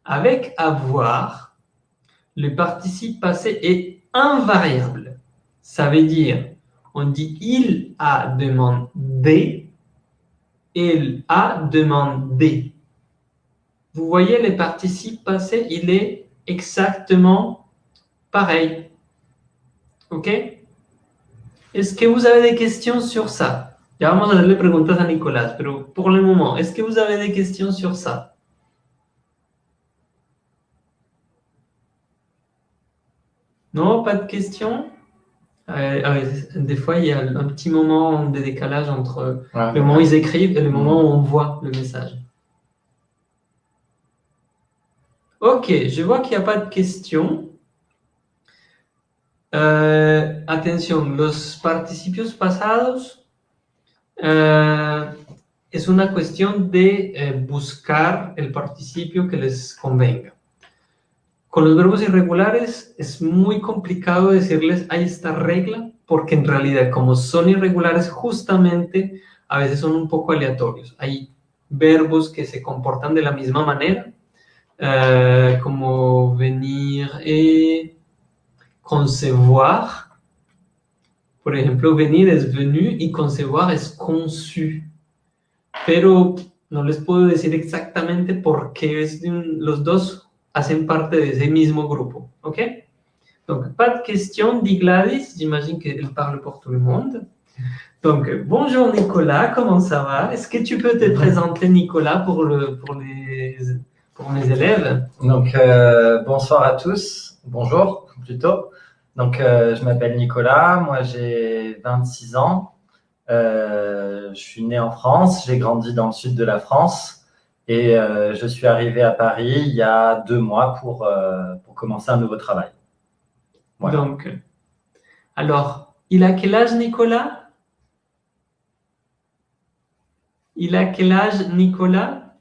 Speaker 1: Avec avoir, le participe passé est invariable. Ça veut dire, on dit il a demandé, il a demandé. Vous voyez les participes passés, il est exactement pareil. OK? Est-ce que vous avez des questions sur ça? Ya vamos a hacerle preguntas a Nicolás, pero por el momento, ¿es que vous avez des questions sur ça? Non, pas de questions euh, Des fois, il y a un petit moment de décalage entre le moment où ils écrivent et le moment où on voit le message. Ok, je vois qu'il n'y a pas de questions. Euh, attention, los participios pasados Eh, es una cuestión de eh, buscar el participio que les convenga. Con los verbos irregulares es muy complicado decirles hay esta regla, porque en realidad como son irregulares justamente a veces son un poco aleatorios. Hay verbos que se comportan de la misma manera, eh, como venir y concevoir, por ejemplo, venir es venu y concevoir es conçu. Pero no les puedo decir exactamente por qué es los dos hacen parte de ese mismo grupo. ¿Ok? Donc, pas de question, dit Gladys. J'imagine qu'elle parle pour tout le monde. Donc, bonjour Nicolas, comment ça va? Est-ce que tu peux te présenter, Nicolas, pour, le, pour, les, pour mes élèves?
Speaker 2: Donc, euh, bonsoir à tous. Bonjour, plutôt. Donc, euh, je m'appelle Nicolas, moi j'ai 26 ans. Euh, je suis né en France, j'ai grandi dans le sud de la France et euh, je suis arrivé à Paris il y a deux mois pour, pour commencer un nouveau travail.
Speaker 1: Donc, alors, il a quel âge Nicolas? Il a quel âge Nicolas?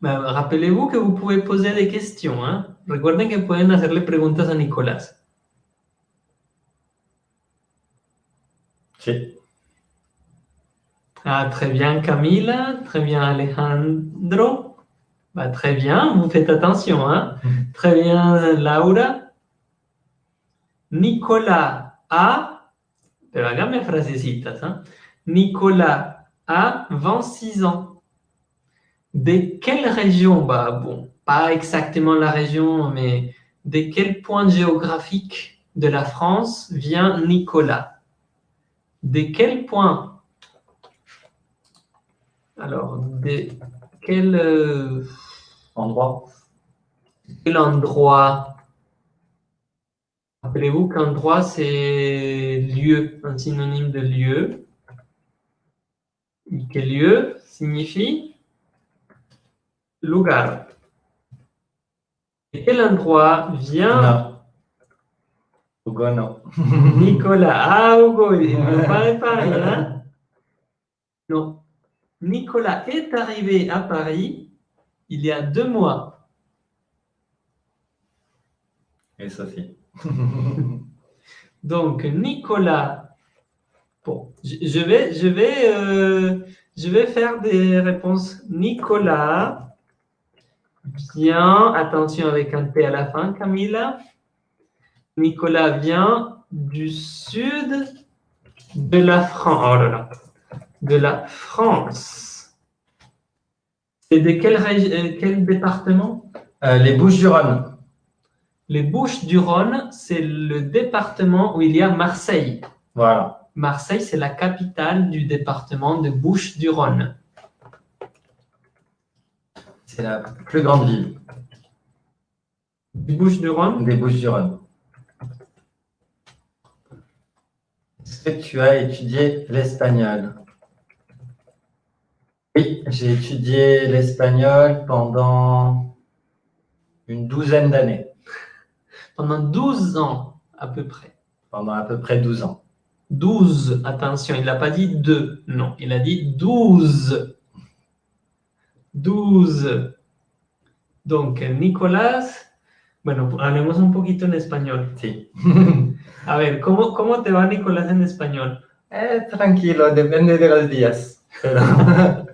Speaker 1: Ben, Rappelez-vous que vous pouvez poser des questions. Hein Recuerden que pueden hacerle preguntas a Nicolás.
Speaker 2: Sí.
Speaker 1: Ah, très bien Camila, très bien Alejandro. Bah, très bien, vous faites attention. Hein? Très bien Laura. Nicolas A, pero hágame frasecitas. Hein? Nicolas a 26 ans. De quelle région Bah bon, pas exactement la région, mais de quel point géographique de la France vient Nicolas? De quel point? Alors, de quel euh,
Speaker 2: endroit.
Speaker 1: Quel endroit? Rappelez-vous qu'endroit, c'est lieu, un synonyme de lieu. quel lieu signifie? Lugar quel endroit vient
Speaker 2: Non. Hugo, non.
Speaker 1: Nicolas. Ah, Hugo, il ne pas Paris, hein Non. Nicolas est arrivé à Paris il y a deux mois.
Speaker 2: Et Sophie.
Speaker 1: Donc, Nicolas, bon, Je, je vais, je, vais, euh, je vais faire des réponses. Nicolas vient, attention avec un T à la fin, Camilla. Nicolas vient du sud de la France. Oh là là. De la France. C'est de quel, euh, quel département?
Speaker 2: Euh, les Bouches-du-Rhône.
Speaker 1: Les Bouches-du-Rhône, c'est le département où il y a Marseille.
Speaker 2: Voilà.
Speaker 1: Marseille, c'est la capitale du département de Bouches-du-Rhône.
Speaker 2: C'est la plus grande ville
Speaker 1: Du Bouches-du-Rhône
Speaker 2: des Bouches-du-Rhône. Est-ce que tu as étudié l'espagnol? Oui, j'ai étudié l'espagnol pendant une douzaine d'années,
Speaker 1: pendant 12 ans à peu près.
Speaker 2: pendant à peu près 12 ans.
Speaker 1: 12, attention, il n'a pas dit 2, non, il a dit 12. 12. Donc, Nicolás, bueno, hablemos un poquito en español.
Speaker 2: Si.
Speaker 1: A ver, ¿cómo, cómo te va Nicolás en español?
Speaker 2: Eh, tranquilo, depende de los días. Pero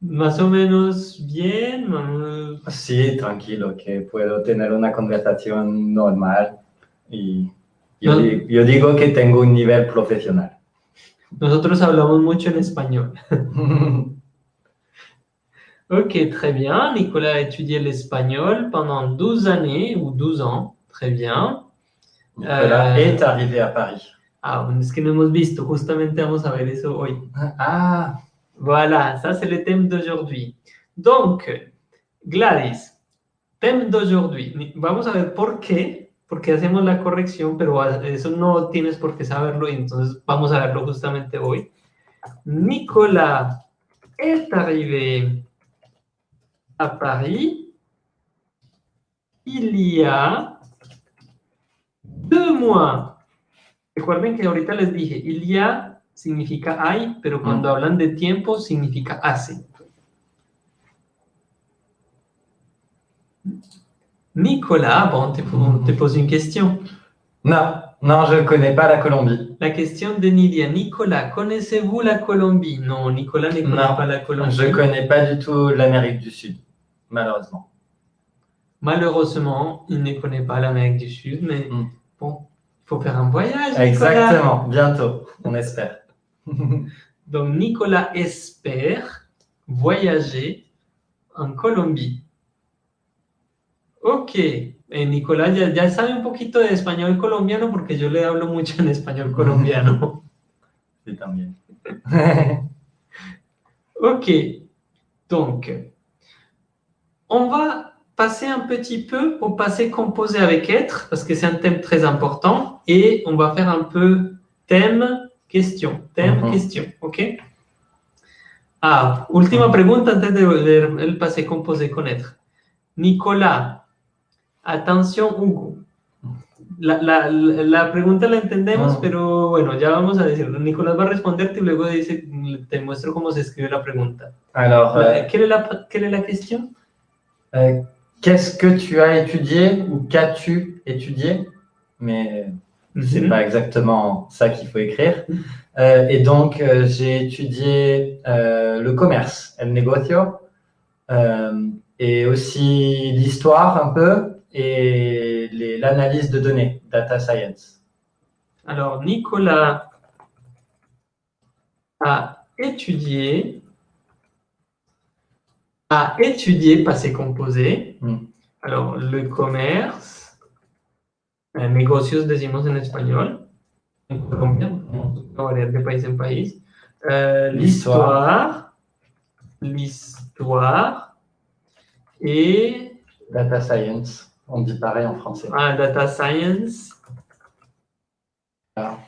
Speaker 1: Más o menos bien. más-
Speaker 2: sí, tranquilo, que puedo tener una conversación normal y yo,
Speaker 1: No.
Speaker 2: di- yo digo que tengo un nivel profesional.
Speaker 1: Nosotros hablamos mucho en español. Ok, très bien. Nicolas a étudié l'espagnol pendant 12 années ou 12 ans. Très bien.
Speaker 2: Nicolas
Speaker 1: Euh,
Speaker 2: est arrivé à Paris.
Speaker 1: Ah, es que no hemos visto. Justamente vamos a ver eso hoy.
Speaker 2: Ah,
Speaker 1: Voilà, ça c'est le thème d'aujourd'hui. Donc, Gladys, thème d'aujourd'hui. Vamos a ver por qué, porque hacemos la corrección, pero eso no tienes por qué saberlo y entonces vamos a verlo justamente hoy. Nicolas est arrivé à Paris il y a deux mois. Recuerden que ahorita les dije, il y a significa hay, pero cuando hablan de tiempo significa hace. Nicolas, bon, te, te pose une question.
Speaker 2: non, non, je ne connais pas la Colombie.
Speaker 1: La question de Nidia. Nicolas, connaissez-vous la Colombie? Non, Nicolas ne connaît
Speaker 2: Non,
Speaker 1: pas la Colombie.
Speaker 2: Je ne connais pas du tout l'Amérique du Sud, malheureusement.
Speaker 1: Malheureusement, il ne connaît pas l'Amérique du Sud, mais
Speaker 2: Mm.
Speaker 1: bon, il faut faire un voyage. Nicolas.
Speaker 2: Exactement, bientôt, on espère.
Speaker 1: Donc, Nicolas espère voyager en Colombie. Ok. Eh, Nicolás ya, ya sabe un poquito de español colombiano porque yo le hablo mucho en español colombiano.
Speaker 2: Tant mieux.
Speaker 1: Ok. Donc, on va passer un petit peu au passé composé avec être parce que c'est un thème très important et on va faire un peu thème, question, thème,
Speaker 2: Mhm.
Speaker 1: question. Ok? Ah, última pregunta antes de ver el passé composé con être. Nicolás, atención Hugo. La, la, la pregunta la entendemos,
Speaker 2: Ah.
Speaker 1: pero bueno, ya vamos a decirlo. Nicolás va a responderte y luego dice, te muestro cómo se escribe la pregunta.
Speaker 2: Alors, euh,
Speaker 1: quelle, est la, quelle est la question
Speaker 2: euh, qu'est-ce que tu as étudié ou qu'as-tu étudié? Mais c'est
Speaker 1: Mhm.
Speaker 2: pas exactement ça qu'il faut écrire. Euh, et donc, euh, j'ai étudié euh, le commerce, el negocio, et aussi l'histoire un peu, et l'analyse de données, data science.
Speaker 1: Alors, Nicolas a étudié, a étudié passé composé.
Speaker 2: Mm.
Speaker 1: Alors, le commerce, eh, negocios decimos en español, en Colombia, va de país en país. Euh, l'histoire, l'histoire et
Speaker 2: Data science, on dit pareil en français.
Speaker 1: ah, data science.
Speaker 2: Ah.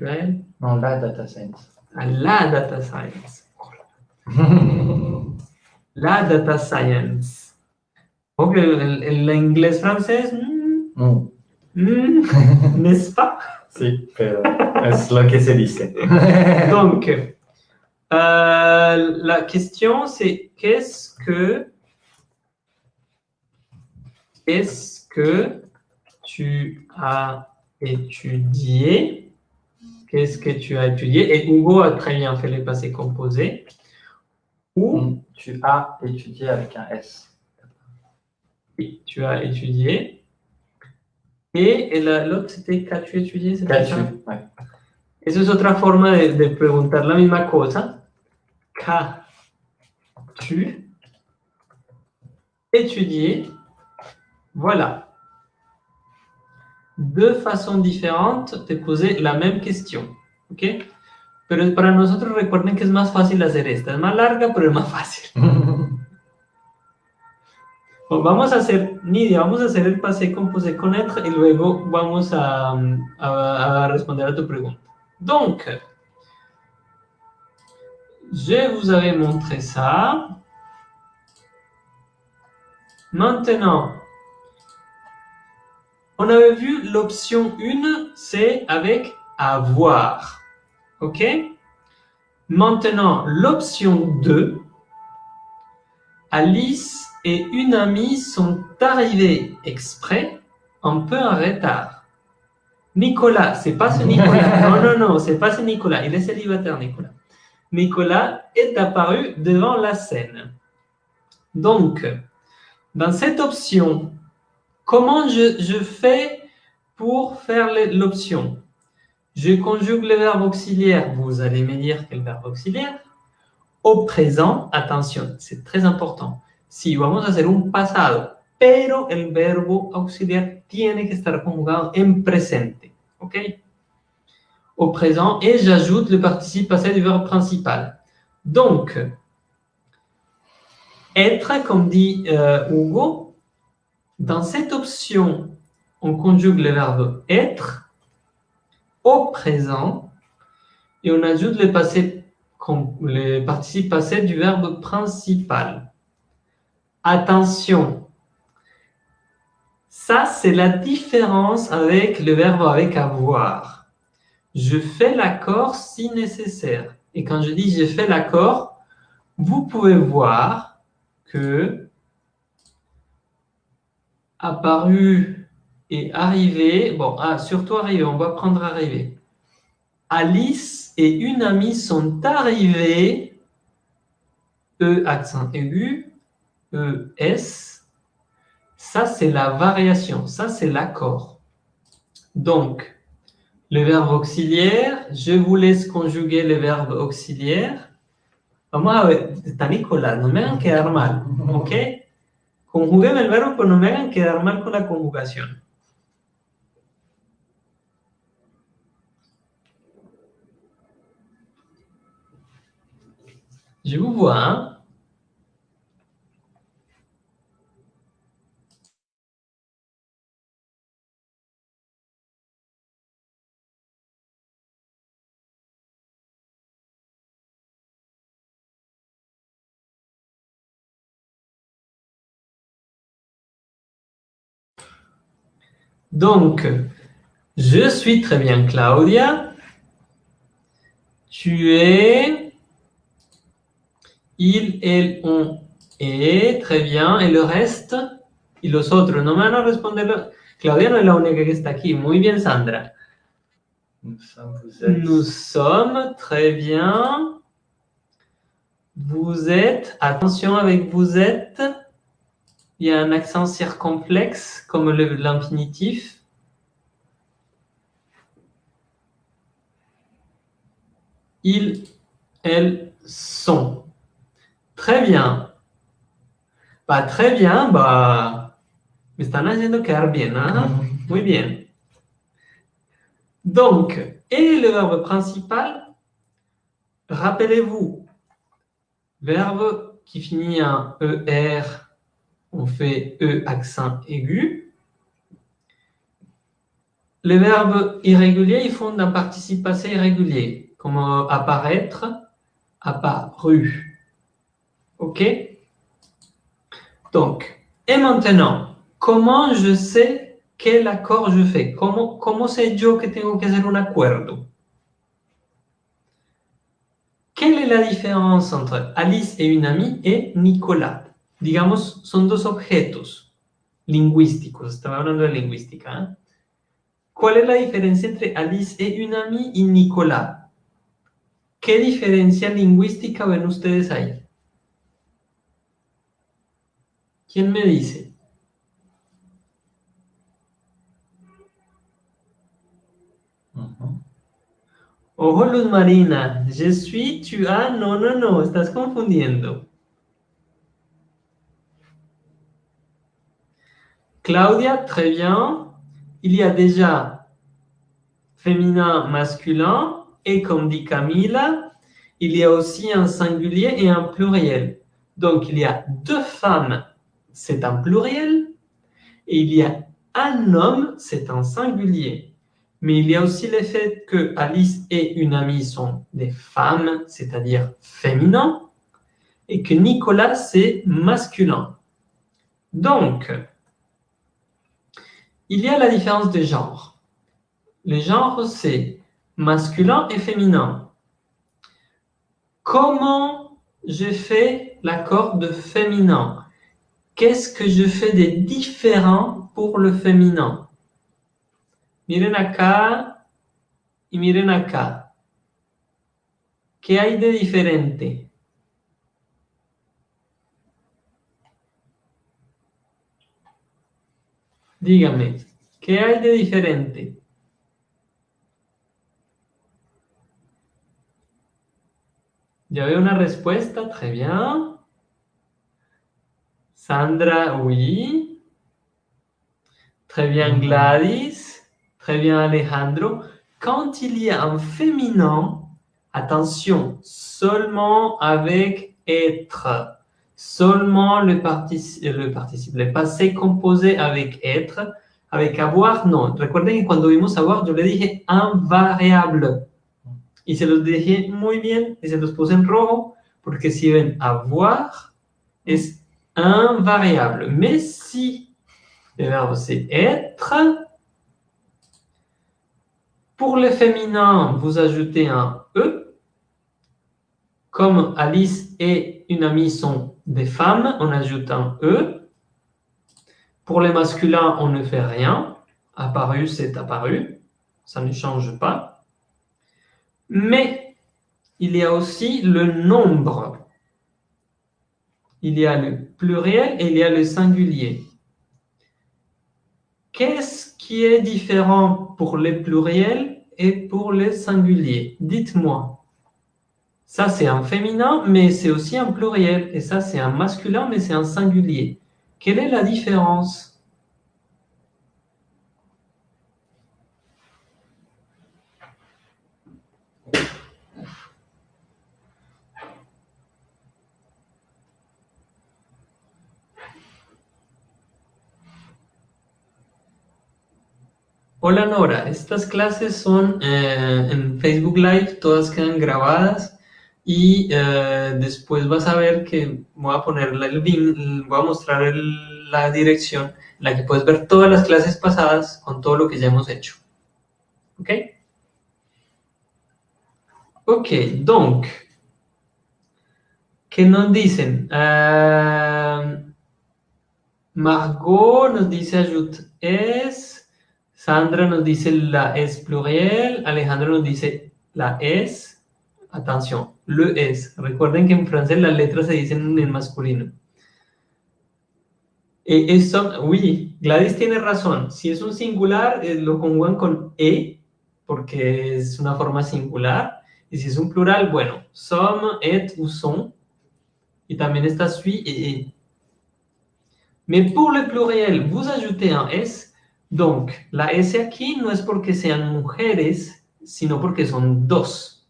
Speaker 1: Ouais.
Speaker 2: Non, la data science.
Speaker 1: Ah, La data science. La data science. El inglés francés, mm,
Speaker 2: Mm,
Speaker 1: mm, n'est-ce pas?
Speaker 2: pero es lo que se dice.
Speaker 1: Donc, euh, la question c'est qu'est-ce que qu'est-ce que tu as étudié? Qu'est-ce que tu as étudié? Et Hugo a très bien fait les passés composés.
Speaker 2: Ou tu as étudié avec un S.
Speaker 1: Oui, tu as étudié. Et, l'autre, c'était qu'as-tu étudié?
Speaker 2: Qu'as-tu, oui.
Speaker 1: Esa es otra forma de, de preguntar la misma cosa. Qu'as-tu étudié? Voilà. Deux façons différentes de poser la même question. ¿Ok? Pero para nosotros recuerden que es más fácil hacer esta. Es más larga, pero es más fácil. vamos a hacer, Nidia, vamos a hacer el pase con pose connaître y luego vamos a, a, a responder a tu pregunta. Donc, je vous avais montré ça. Maintenant, on avait vu l'option 1, c'est avec avoir. OK? Maintenant, l'option 2, Alice et une amie sont arrivés exprès un peu en retard. Nicolas, c'est pas ce Nicolas. Non, non, non, c'est pas ce Nicolas. Il est célibataire, Nicolas. Nicolas est apparu devant la scène. Donc, dans cette option, comment je, fais pour faire l'option? Je conjugue le verbe auxiliaire. Vous allez me dire quel verbe auxiliaire Au présent, attention, c'est très important. Si vamos a hacer un pasado, pero el verbo auxiliar tiene que estar conjugado en presente. ¿Ok? Au présent, et j'ajoute le participe passé du verbe principal. Donc, être, comme dit euh, Hugo, dans cette option, on conjugue le verbe être au présent et on ajoute le, passé, le participe passé du verbe principal. Attention, ça c'est la différence avec le verbe avec avoir. Je fais l'accord si nécessaire. Et quand je dis j'ai fait l'accord, vous pouvez voir que apparu et arrivé, bon, ah, surtout arrivé, on va prendre arrivé. Alice et une amie sont arrivés, E accent aigu, E, S, ça c'est la variation, ça c'est l'accord. Donc, le verbe auxiliaire, je vous laisse conjuguer le verbe auxiliaire. Vamos a ver, está Nicolás, no me hagan quedar mal, ¿ok? Conjuguen el verbo, pero no me hagan quedar mal con la conjugación. Je vous vois, Donc, je suis très bien Claudia. Tu es. Il, elle, on est. Très bien. Et le reste? Y los otros. No me van a responder. Claudia no es la única que está aquí. Muy bien, Sandra.
Speaker 2: Nous sommes, vous êtes.
Speaker 1: Nous sommes, très bien. Vous êtes, attention avec vous êtes. Il y a un accent circonflexe, comme l'infinitif. Ils, elles sont. Très bien. Bah, très bien, bah, me están haciendo quedar bien, hein? Muy bien. Donc, et le verbe principal, rappelez-vous, verbe qui finit en ER on fait E accent aigu. Les verbes irréguliers, ils font un participe passé irrégulier, comme apparaître, apparu. OK? Donc, et maintenant, comment je sais quel accord je fais? Comment, comment sé yo que tengo que hacer un acuerdo? Quelle est la différence entre Alice et une amie et Nicolas? Digamos, son dos objetos lingüísticos, estaba hablando de lingüística. ¿eh? ¿Cuál es la diferencia entre Alice et une amie y Nicolas? ¿Qué diferencia lingüística ven ustedes ahí? ¿Quién me dice? Ojo, Luz Marina. Je suis, tu as. No, no, no. Estás confundiendo. Claudia, très bien. Il y a déjà féminin, masculin. Et comme dit Camila, il y a aussi un singulier et un pluriel. Donc, il y a deux femmes, c'est un pluriel. Et il y a un homme, c'est un singulier. Mais il y a aussi le fait que Alice et une amie sont des femmes, c'est-à-dire féminins, et que Nicolas, c'est masculin. Donc, il y a la différence de genre. Le genre, c'est masculin et féminin. Comment je fais l'accord de féminin? Qu'est-ce que je fais de différent pour le féminin? Miren acá y miren acá. ¿Qué hay de diferente? Dígame, ¿qué hay de diferente? Ya veo una respuesta, très bien. Sandra, oui. Très bien, Gladys. Très bien, Alejandro. Quand il y a un féminin, attention, seulement avec être. Seulement le, participe, le participe, le passé composé avec être. Avec avoir, non. Recuerden que cuando vimos avoir, yo le dije invariable. Y se los dije muy bien y se los puse en rojo porque si ven avoir es invariable. Mais si le verbe c'est être, pour le féminin, vous ajoutez un E. Comme Alice et une amie sont des femmes, on ajoute un E. Pour les masculins, on ne fait rien. Apparu, c'est apparu. Ça ne change pas. Mais il y a aussi le nombre. Il y a le pluriel et il y a le singulier. Qu'est-ce qui est différent pour les pluriels et pour les singuliers? Dites-moi. Ça, c'est un féminin, mais c'est aussi un pluriel. Et ça, c'est un masculin, mais c'est un singulier. Quelle est la différence? Hola Nora, estas clases son eh, en Facebook Live, todas quedan grabadas y eh, después vas a ver que voy a poner el link, voy a mostrar la dirección en la que puedes ver todas las clases pasadas con todo lo que ya hemos hecho. ¿Ok? Ok, donc, ¿qué nos dicen? Uh, Margot nos dice ajoute es... Sandra nos dice la es pluriel, Alejandro nos dice la es, atención, le es. Recuerden que en francés las letras se dicen en masculino. E, eso, uy, Gladys tiene razón. Si es un singular, eh, lo conjugan con e, porque es una forma singular. Y si es un plural, bueno, som, et ou son. Y también está suis et e. Mais pour le pluriel, vous ajoutez un s Donc, la S aquí no es porque sean mujeres, sino porque son dos.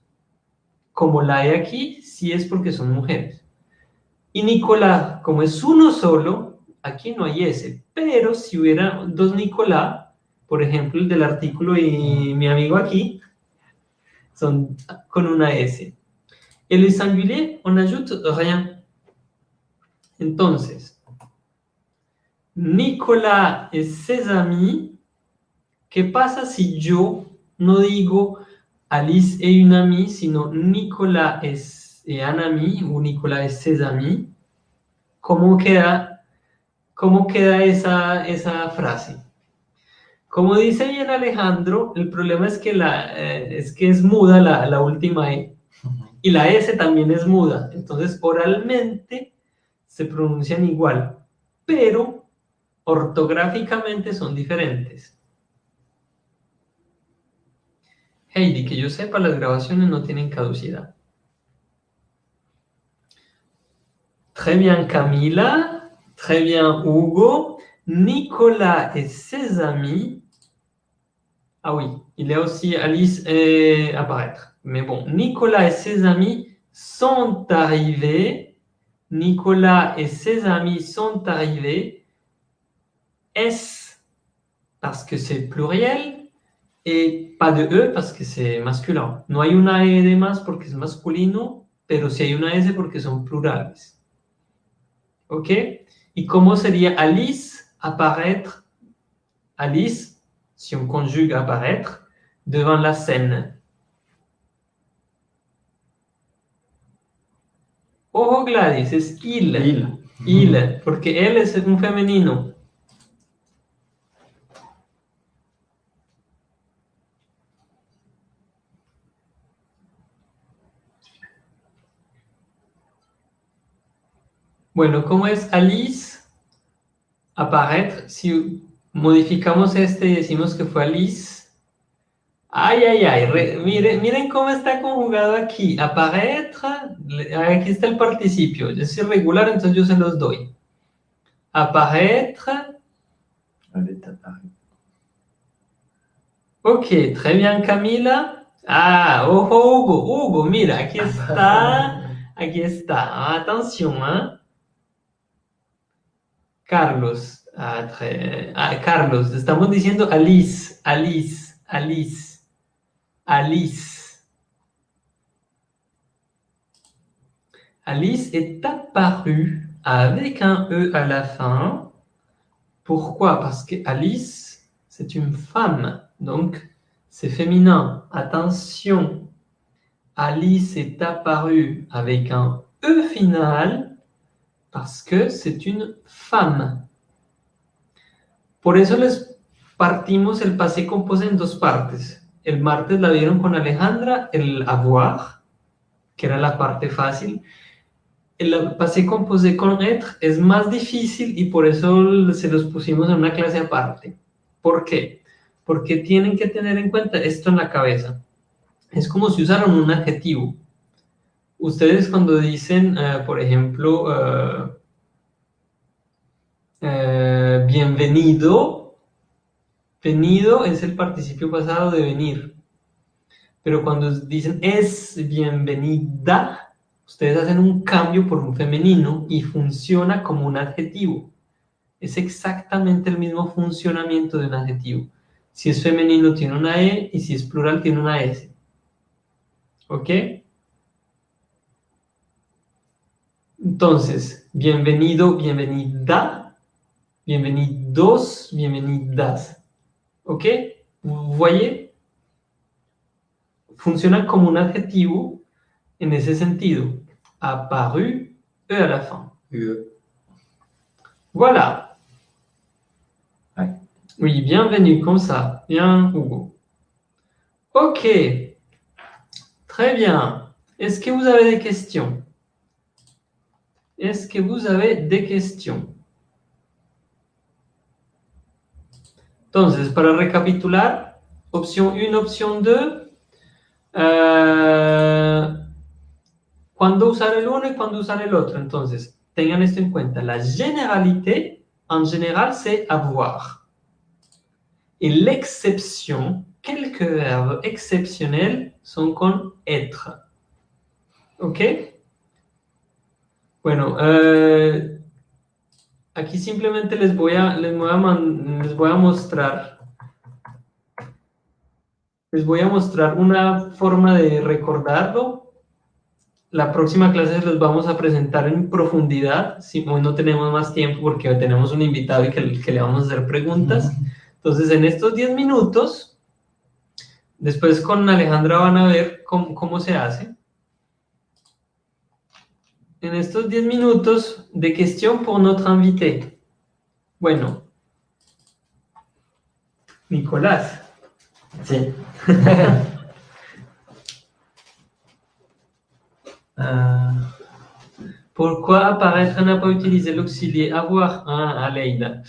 Speaker 1: Como la E aquí, sí es porque son mujeres. Y Nicolás, como es uno solo, aquí no hay S. Pero si hubiera dos Nicolás, por ejemplo, el del artículo y mi amigo aquí, son con una S. El singulier, on ajoute rien. Entonces, Nicolas et ses amis. ¿Qué pasa si yo no digo Alice et une amie, sino Nicolas et un ami ou Nicolas et ses amis? ¿Cómo queda, cómo queda esa, esa frase? Como dice bien Alejandro, el problema es que, la, eh, es, que es muda la, la última E. Y la S también es muda. Entonces, oralmente se pronuncian igual, pero ortográficamente son diferentes. Heidi, que yo sepa, las grabaciones no tienen caducidad. Très bien, Camila. Très bien, Hugo. Nicolas et ses amis. Ah oui, il y a aussi Alice et apparaître. Mais bon, Nicolas et ses amis sont arrivés. Nicolas et ses amis sont arrivés. S parce que c'est pluriel? Et pas de E parce que c'est masculin. No hay una E de más porque es masculino, pero si hay una S porque son plurales. ¿Ok? ¿Y cómo sería Alice apparaître Alice, si on conjugue apparaître, devant la scène Ojo Gladys, es il.
Speaker 2: Il.
Speaker 1: Il, porque él es un femenino. Bueno, ¿cómo es Alice? Apparaître. Si modificamos este y decimos que fue Alice. Ay, ay, ay. miren, miren cómo está conjugado aquí. Apparaître. Aquí está el participio. Es irregular, entonces yo se los doy. Apparaître. Ok, très bien, Camila. Ah, ojo, Hugo. Hugo, mira, aquí está. Aquí está. Atención, ¿eh? Carlos. Ah, ah, Carlos, estamos Alice, Alice, Alice, Alice. Alice est apparue avec un E à la fin. Pourquoi? Parce que Alice, c'est une femme, donc c'est féminin. Attention, Alice est apparue avec un E final parce que c'est une femme. Por eso les partimos el passé composé en dos partes. El martes la vieron con Alejandra, el avoir, que era la parte fácil. El passé composé con être es más difícil y por eso se los pusimos en una clase aparte. ¿Por qué? Porque tienen que tener en cuenta esto en la cabeza. Es como si usaran un adjetivo. Ustedes cuando dicen, uh, por ejemplo, uh, uh, bienvenido, venido es el participio pasado de venir. Pero cuando dicen es bienvenida, ustedes hacen un cambio por un femenino y funciona como un adjetivo. Es exactamente el mismo funcionamiento de un adjetivo. Si es femenino tiene una E y si es plural tiene una S. ¿Ok? Entonces, bienvenido, bienvenida, bienvenidos, bienvenidas. ¿Ok? Vous voyez? Funciona como un adjetivo en ese sentido. Apparu, E à la fin. Voilà. Oui, bienvenue, comme ça. Bien, Hugo. Ok. Très bien. Est-ce que vous avez des questions? Est-ce que vous avez des questions? Entonces, para recapitular, opción 1, opción 2, eh, ¿cuándo usar el uno y cuándo usar el otro? Entonces, tengan esto en cuenta. La généralité, en général, c'est avoir. Et l'exception, quelques verbes exceptionnels sont con être. ¿Ok? Bueno, eh, aquí simplemente les voy a, les voy a, man- les voy a mostrar les voy a mostrar una forma de recordarlo. La próxima clase les vamos a presentar en profundidad. Si hoy no tenemos más tiempo porque tenemos un invitado y que, que le vamos a hacer preguntas. Entonces, en estos 10 minutos, después con Alejandra van a ver cómo, cómo se hace. En estos 10 minutos de question pour notre invité. Bueno, Nicolas.
Speaker 2: Si.
Speaker 1: Euh, pourquoi apparaître n'a pas utilisé l'auxilier avoir ah, Aleida?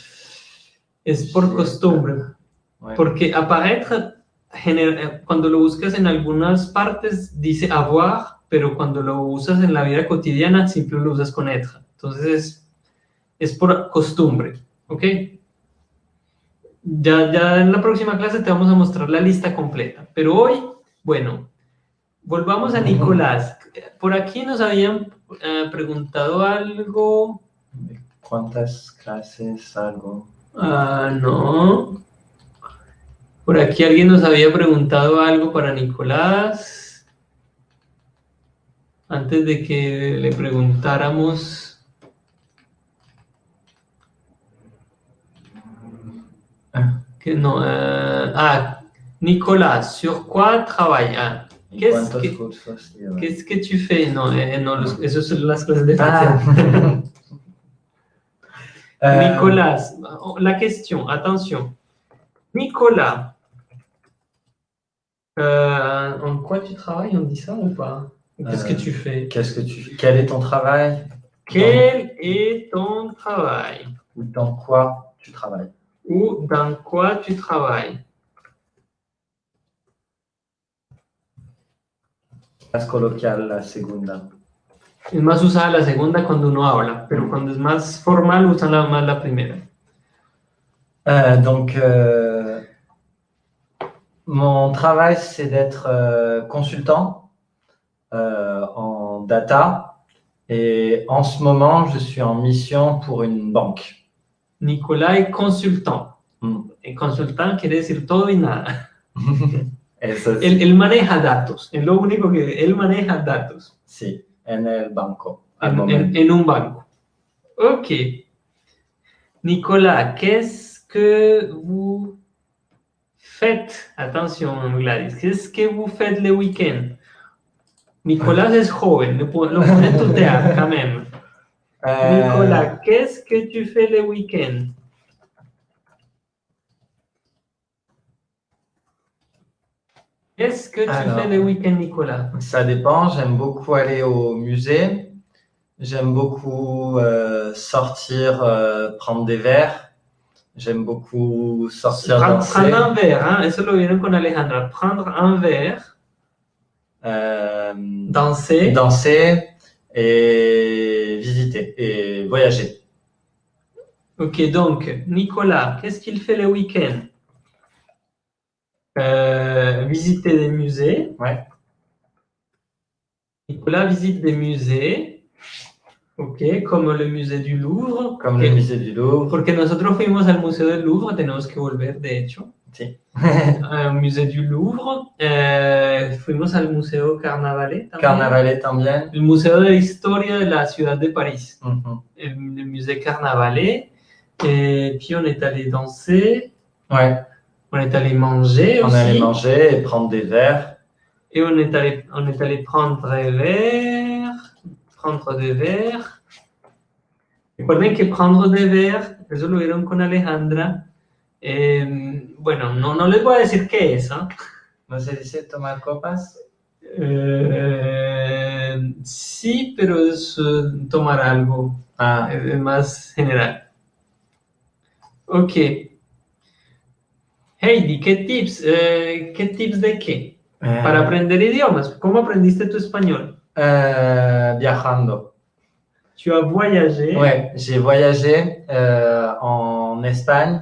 Speaker 1: Es por
Speaker 2: Sí.
Speaker 1: costumbre. Porque eh, cuando lo buscas en algunas partes, dice avoir, pero cuando lo usas en la vida cotidiana, siempre lo usas con être. Entonces, es, es por costumbre, ¿ok? Ya, ya en la próxima clase te vamos a mostrar la lista completa. Pero hoy, bueno, volvamos a Nicolás. Por aquí nos habían eh, preguntado algo.
Speaker 2: ¿Cuántas clases algo?
Speaker 1: Ah, no. Por aquí alguien nos había preguntado algo para Nicolás. Antes de que le preguntáramos.
Speaker 2: Ah.
Speaker 1: Que no. eh, ah, Nicolás, ¿sur quoi travaille? Ah,
Speaker 2: ¿Y
Speaker 1: ¿Qué es
Speaker 2: cuántos
Speaker 1: que-
Speaker 2: cursos lleva?
Speaker 1: Qu'est-ce que tu fais? No, eh, no, los- eso son las clases de
Speaker 2: Ah.
Speaker 1: francés.
Speaker 2: Euh,
Speaker 1: Nicolas, la question, attention. Nicolas, euh, en quoi tu travailles? On dit ça ou pas? Qu'est-ce que
Speaker 2: Euh,
Speaker 1: tu fais
Speaker 2: Qu'est-ce que tu Quel est ton travail?
Speaker 1: Quel est ton travail?
Speaker 2: Ou dans quoi tu travailles?
Speaker 1: Ou dans quoi tu travailles?
Speaker 2: Más coloquial la segunda.
Speaker 1: Es más usada la segunda cuando uno habla, pero cuando es más formal usan la, más la primera.
Speaker 2: Euh, donc, euh, mon travail, c'est d'être euh, consultant euh, en data. Et en ce moment, je suis en mission pour une banque.
Speaker 1: Nicolás es consultant.
Speaker 2: Mm.
Speaker 1: El consultant quiere decir todo y nada.
Speaker 2: Eso
Speaker 1: Él, él maneja datos, es lo único que él maneja datos.
Speaker 2: sí, en el banco. al
Speaker 1: en,
Speaker 2: momento.
Speaker 1: en- en un banco. Ok. Nicolas, qu'est-ce que vous faites? Attention, Gladys. Qu'est-ce que vous faites le week-end? Nicolas es joven, le po- lo pone tutear, quand même.
Speaker 2: Euh,
Speaker 1: Nicolas, qu'est-ce que tu fais le week-end? Qu'est-ce que tu
Speaker 2: Alors.
Speaker 1: fais le week-end, Nicolas
Speaker 2: Ça dépend. J'aime beaucoup aller au musée. J'aime beaucoup euh, sortir, euh, prendre des verres. J'aime beaucoup sortir
Speaker 1: Prendre,
Speaker 2: danser.
Speaker 1: prendre un verre, hein, eso lo vieron con Alejandra. Prendre un verre,
Speaker 2: Euh,
Speaker 1: danser.
Speaker 2: danser et visiter et voyager.
Speaker 1: Ok, donc, Nicolas, qu'est-ce qu'il fait le week-end? Euh, Visiter des musées.
Speaker 2: Ouais.
Speaker 1: Nicolas visite des musées. Ok, comme le musée du Louvre.
Speaker 2: Comme
Speaker 1: que-
Speaker 2: le musée du Louvre.
Speaker 1: Porque nosotros fuimos al Museo del Louvre, tenemos que volver, de hecho.
Speaker 2: Sí.
Speaker 1: Al Museo du Louvre. Eh, fuimos al Museo Carnavalet también.
Speaker 2: Carnavalet también.
Speaker 1: El Museo de Historia de la ciudad de París. Le, le musée Carnavalet. Et puis on est allé danser.
Speaker 2: Ouais.
Speaker 1: On est allé manger
Speaker 2: On
Speaker 1: aussi.
Speaker 2: allait manger et prendre des verres.
Speaker 1: Et on est allé, on est allé prendre des verres. Prendre des verres. Recuerden que prendre des verres, eso lo vieron con Alejandra. Eh, bueno, no, no les voy a decir qué es. ¿ah?
Speaker 2: ¿No se dice tomar copas?
Speaker 1: Eh, sí, pero es eh, tomar algo.
Speaker 2: Ah,
Speaker 1: Es es más general. Ok. Heidi, ¿qué tips? Eh, ¿Qué tips de qué?
Speaker 2: euh,
Speaker 1: Para aprender idiomas. ¿Cómo aprendiste tu español?
Speaker 2: viajando.
Speaker 1: Tu as voyagé.
Speaker 2: Ouais, j'ai voyagé en Espagne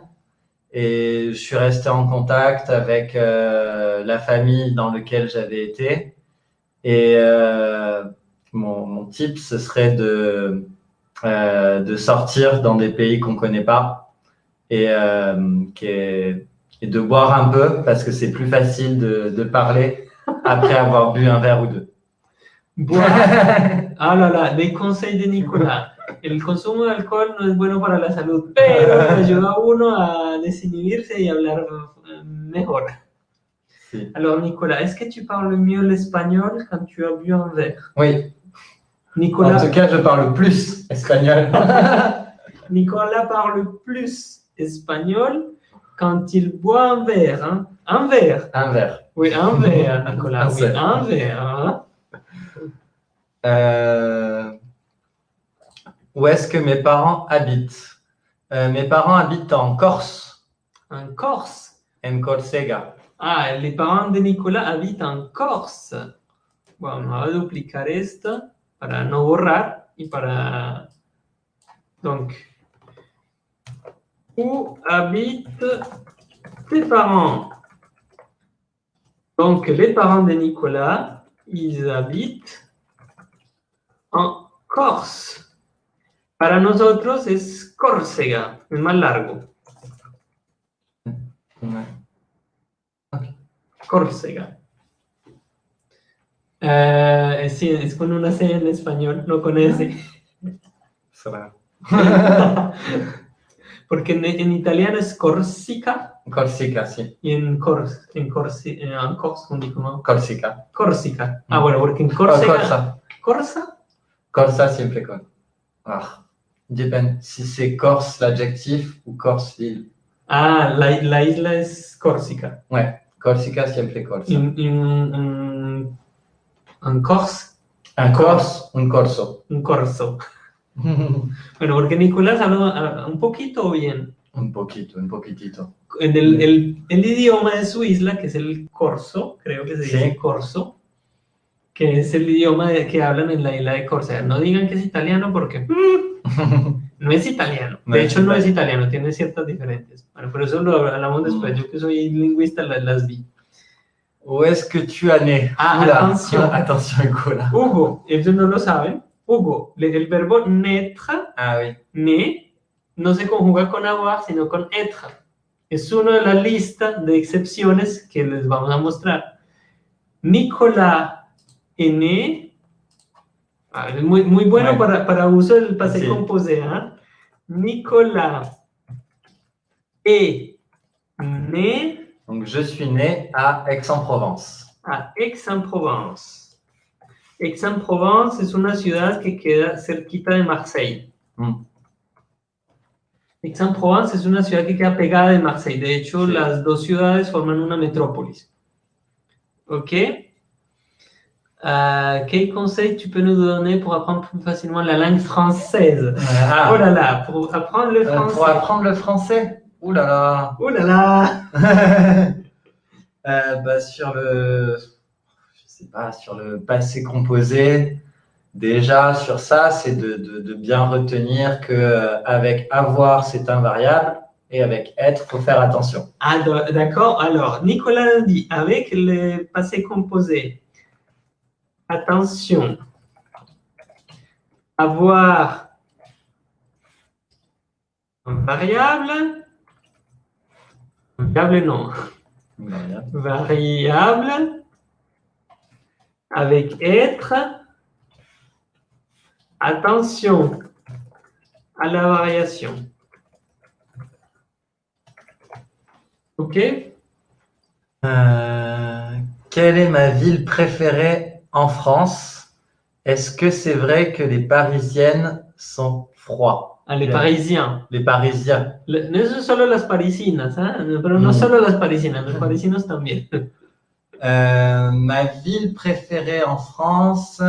Speaker 2: et je suis resté en contact avec euh, la famille dans laquelle j'avais été. Et euh, mon, mon tip, ce serait de, euh, de sortir dans des pays qu'on connaît pas et, euh, et de boire un peu parce que c'est plus facile de, de parler après avoir bu un verre ou deux.
Speaker 1: Buah. Ah, là, là, les conseils de Nicolás. El consumo de alcohol no es bueno para la salud, pero ayuda a uno a desinhibirse y hablar mejor.
Speaker 2: Sí.
Speaker 1: Alors, Nicolas, est-ce que tu parles mieux l'espagnol quand tu as bu un verre
Speaker 2: Oui, En
Speaker 1: Nicolas,
Speaker 2: tout cas, je parle plus espagnol.
Speaker 1: Nicolas parle plus espagnol quand il boit un verre, hein, un verre,
Speaker 2: Un verre.
Speaker 1: oui, un verre, Nicolas,
Speaker 2: Un
Speaker 1: oui, un verre, hein.
Speaker 2: Euh, où est-ce que mes parents habitent? Euh, Mes parents habitent en Corse,
Speaker 1: en Corse?
Speaker 2: en Corsega.
Speaker 1: Ah, les parents de Nicolas habitent en Corse. Bueno, vamos a duplicar esto para no borrar y para... Donc, où habitent tes parents? Donc, les parents de Nicolas, ils habitent en Corse. Para nosotros es Córcega, es más largo. Córcega. Eh, sí, es con una C en español, no con S.
Speaker 2: Va.
Speaker 1: Porque en, en italiano es Corsica
Speaker 2: Corsica, si.
Speaker 1: y en Cors, en Corsi, eh, en Cors, ¿cómo digo, no?
Speaker 2: Corsica.
Speaker 1: Córsica. Ah,
Speaker 2: Mm.
Speaker 1: bueno, porque en Córcega.
Speaker 2: Corsa.
Speaker 1: Corsa.
Speaker 2: Corsa siempre con. Ah. Dépend si c'est Corse l'adjectif ou Corse l'île.
Speaker 1: Ah, la, la isla es Córsica.
Speaker 2: Ouais, Corsica siempre Corsa.
Speaker 1: En, en, en, en Cors,
Speaker 2: Un Corse, un Corso.
Speaker 1: un Corso. Bueno, porque Nicolás habla ah, un poquito bien.
Speaker 2: un poquito, un poquitito.
Speaker 1: En el, el, el idioma de su isla, que es el corso, creo que se dice
Speaker 2: Sí.
Speaker 1: corso, que es el idioma de- que hablan en la isla de Córcega. No digan que es italiano porque mm, no es italiano.
Speaker 2: No
Speaker 1: de
Speaker 2: es
Speaker 1: hecho, no es italiano, tiene ciertas diferencias. Bueno, pero eso lo hablamos después.
Speaker 2: Mm.
Speaker 1: Yo que soy lingüista la- las vi.
Speaker 2: Où est-ce que tu as né
Speaker 1: Ah, attention,
Speaker 2: Nicolas.
Speaker 1: Hugo, ellos no lo saben. Hugo, el verbo naître,
Speaker 2: Ah oui.
Speaker 1: né, no se conjuga con avoir, sino con être. Es uno de la lista de excepciones que les vamos a mostrar. Nicolas né. Ah, es muy, muy bueno
Speaker 2: Ouais.
Speaker 1: para, para uso del
Speaker 2: Sí.
Speaker 1: composé. ¿ah? Nicolas est né
Speaker 2: Donc je suis né à Aix-en-Provence.
Speaker 1: a Aix-en-Provence. Aix-en-Provence es una ciudad que queda cerquita de Marseille.
Speaker 2: Mm.
Speaker 1: Aix-en-Provence es una ciudad que queda pegada de Marseille. De hecho,
Speaker 2: Sí.
Speaker 1: las dos ciudades forman una metrópolis. ¿Ok? Euh, quel conseil tu peux nous donner pour apprendre plus facilement la langue française?
Speaker 2: Ah,
Speaker 1: Oh là là, pour apprendre le
Speaker 2: euh,
Speaker 1: français.
Speaker 2: pour apprendre le français? Ouh là là
Speaker 1: Oh là là
Speaker 2: Euh, bah, Sur le... Je sais pas, sur le passé composé, déjà sur ça, c'est de, de, de bien retenir que avec avoir, c'est un variable et avec être, faut faire attention.
Speaker 1: Ah, d'accord. Alors, Nicolas dit avec le passé composé. Attention. Avoir variable. Variable, non.
Speaker 2: Variable.
Speaker 1: Variable. Avec être. Attention à la variation. OK
Speaker 2: Euh, quelle est ma ville préférée en France Est-ce que c'est vrai que les Parisiennes sont froids?
Speaker 1: Ah, les. Parisiens.
Speaker 2: Les Parisiens.
Speaker 1: Le- No solo las parisinas, ¿ah? pero no
Speaker 2: Mm.
Speaker 1: solo las parisinas, los parisinos también.
Speaker 2: Euh, ma ville préférée en France,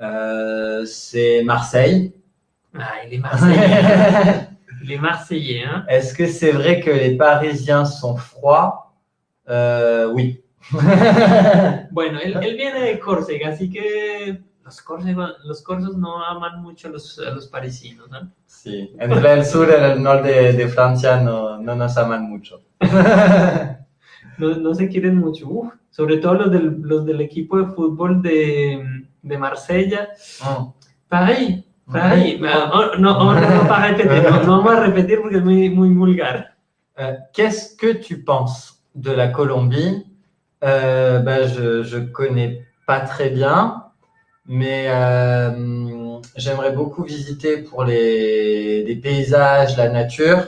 Speaker 2: euh, c'est Marseille.
Speaker 1: Ay, les Marseillais. les Marseillais, ¿ah?
Speaker 2: Est-ce que c'est vrai que les Parisiens sont froids? Euh, Oui.
Speaker 1: Bueno, él, él viene de Córcega, así que los, córsega- los corsos no aman mucho a los, a los parisinos, ¿no?
Speaker 2: Sí. Entre el sur y el norte de, de Francia no, no nos aman mucho.
Speaker 1: No, no se quieren mucho. Uf, sobre todo los del, los del equipo de fútbol de, de Marsella.
Speaker 2: Mm.
Speaker 1: Paris, Paris. Oh, no, oh, no, no, no, vamos a repetir porque es muy, muy vulgar.
Speaker 2: Euh, Qu'est-ce que tu penses de la Colombie Euh, ben, Je je connais pas très bien, mais euh, j'aimerais beaucoup visiter pour les, les paysages, la nature,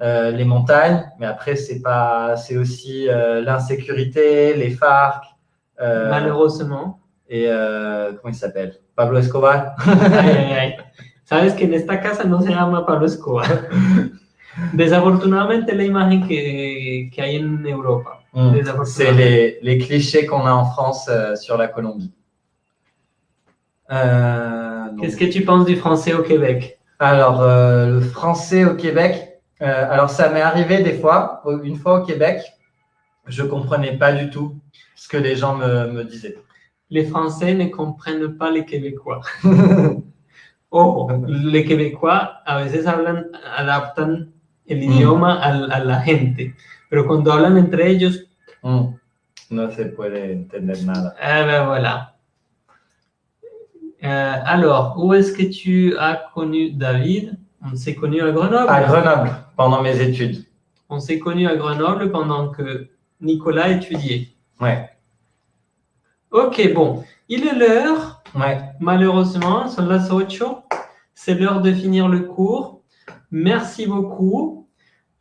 Speaker 2: euh, les montagnes. Mais après, c'est pas, c'est aussi euh, l'insécurité, les FARC euh,
Speaker 1: Malheureusement.
Speaker 2: et euh, comment il s'appelle? Pablo Escobar.
Speaker 1: Ay, ay, ay. Sabes que en esta casa no se llama Pablo Escobar. Desafortunadamente la imagen que, que hay en Europa.
Speaker 2: Mm.
Speaker 1: Desafortunadamente.
Speaker 2: C'est les, les clichés qu'on a en France euh, sur la Colombie. Euh,
Speaker 1: Qu'est-ce que tu penses du français au Québec?
Speaker 2: Alors, euh, le français au Québec, alors ça m'est arrivé des fois, une fois au Québec, je comprenais pas du tout ce que les gens me, me disaient.
Speaker 1: Les Français ne comprennent pas les Québécois. Ojo, les Québécois a veces hablan, adaptan el idioma al- a, la gente, pero cuando hablan entre ellos,
Speaker 2: Mm. No se puede entender nada.
Speaker 1: eh ben voilà. Euh, alors, où est-ce que tu as connu David? On s'est connu à Grenoble.
Speaker 2: À Grenoble, pendant mes études.
Speaker 1: On s'est connu à Grenoble pendant que Nicolas étudiait.
Speaker 2: Ouais,
Speaker 1: Ok, bon, il est l'heure.
Speaker 2: ouais.
Speaker 1: Malheureusement, son las 8. C'est l'heure de finir le cours. Merci beaucoup.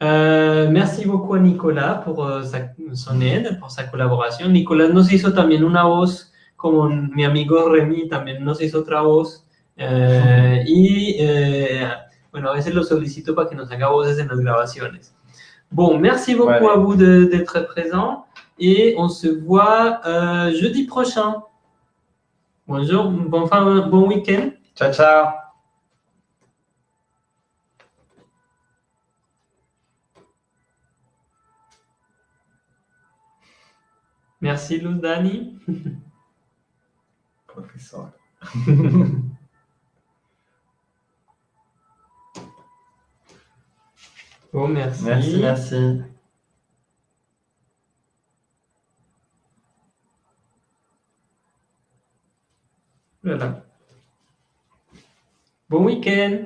Speaker 1: Euh, merci beaucoup a Nicolas pour euh, sa- son aide, por sa colaboración. Nicolás nos hizo también una voz, como mi amigo Remy también nos hizo otra voz. Eh, y eh, bueno, a veces lo solicito para que nos haga voces en las grabaciones. Bon, merci beaucoup à vous d'être présents et on se voit euh, jeudi prochain. Bonjour, bon, fin, bon week-end.
Speaker 2: Ciao, ciao.
Speaker 1: Merci Luz Dani.
Speaker 2: Professeur.
Speaker 1: Bon, merci.
Speaker 2: Merci, merci.
Speaker 1: Voilà. Bon week-end.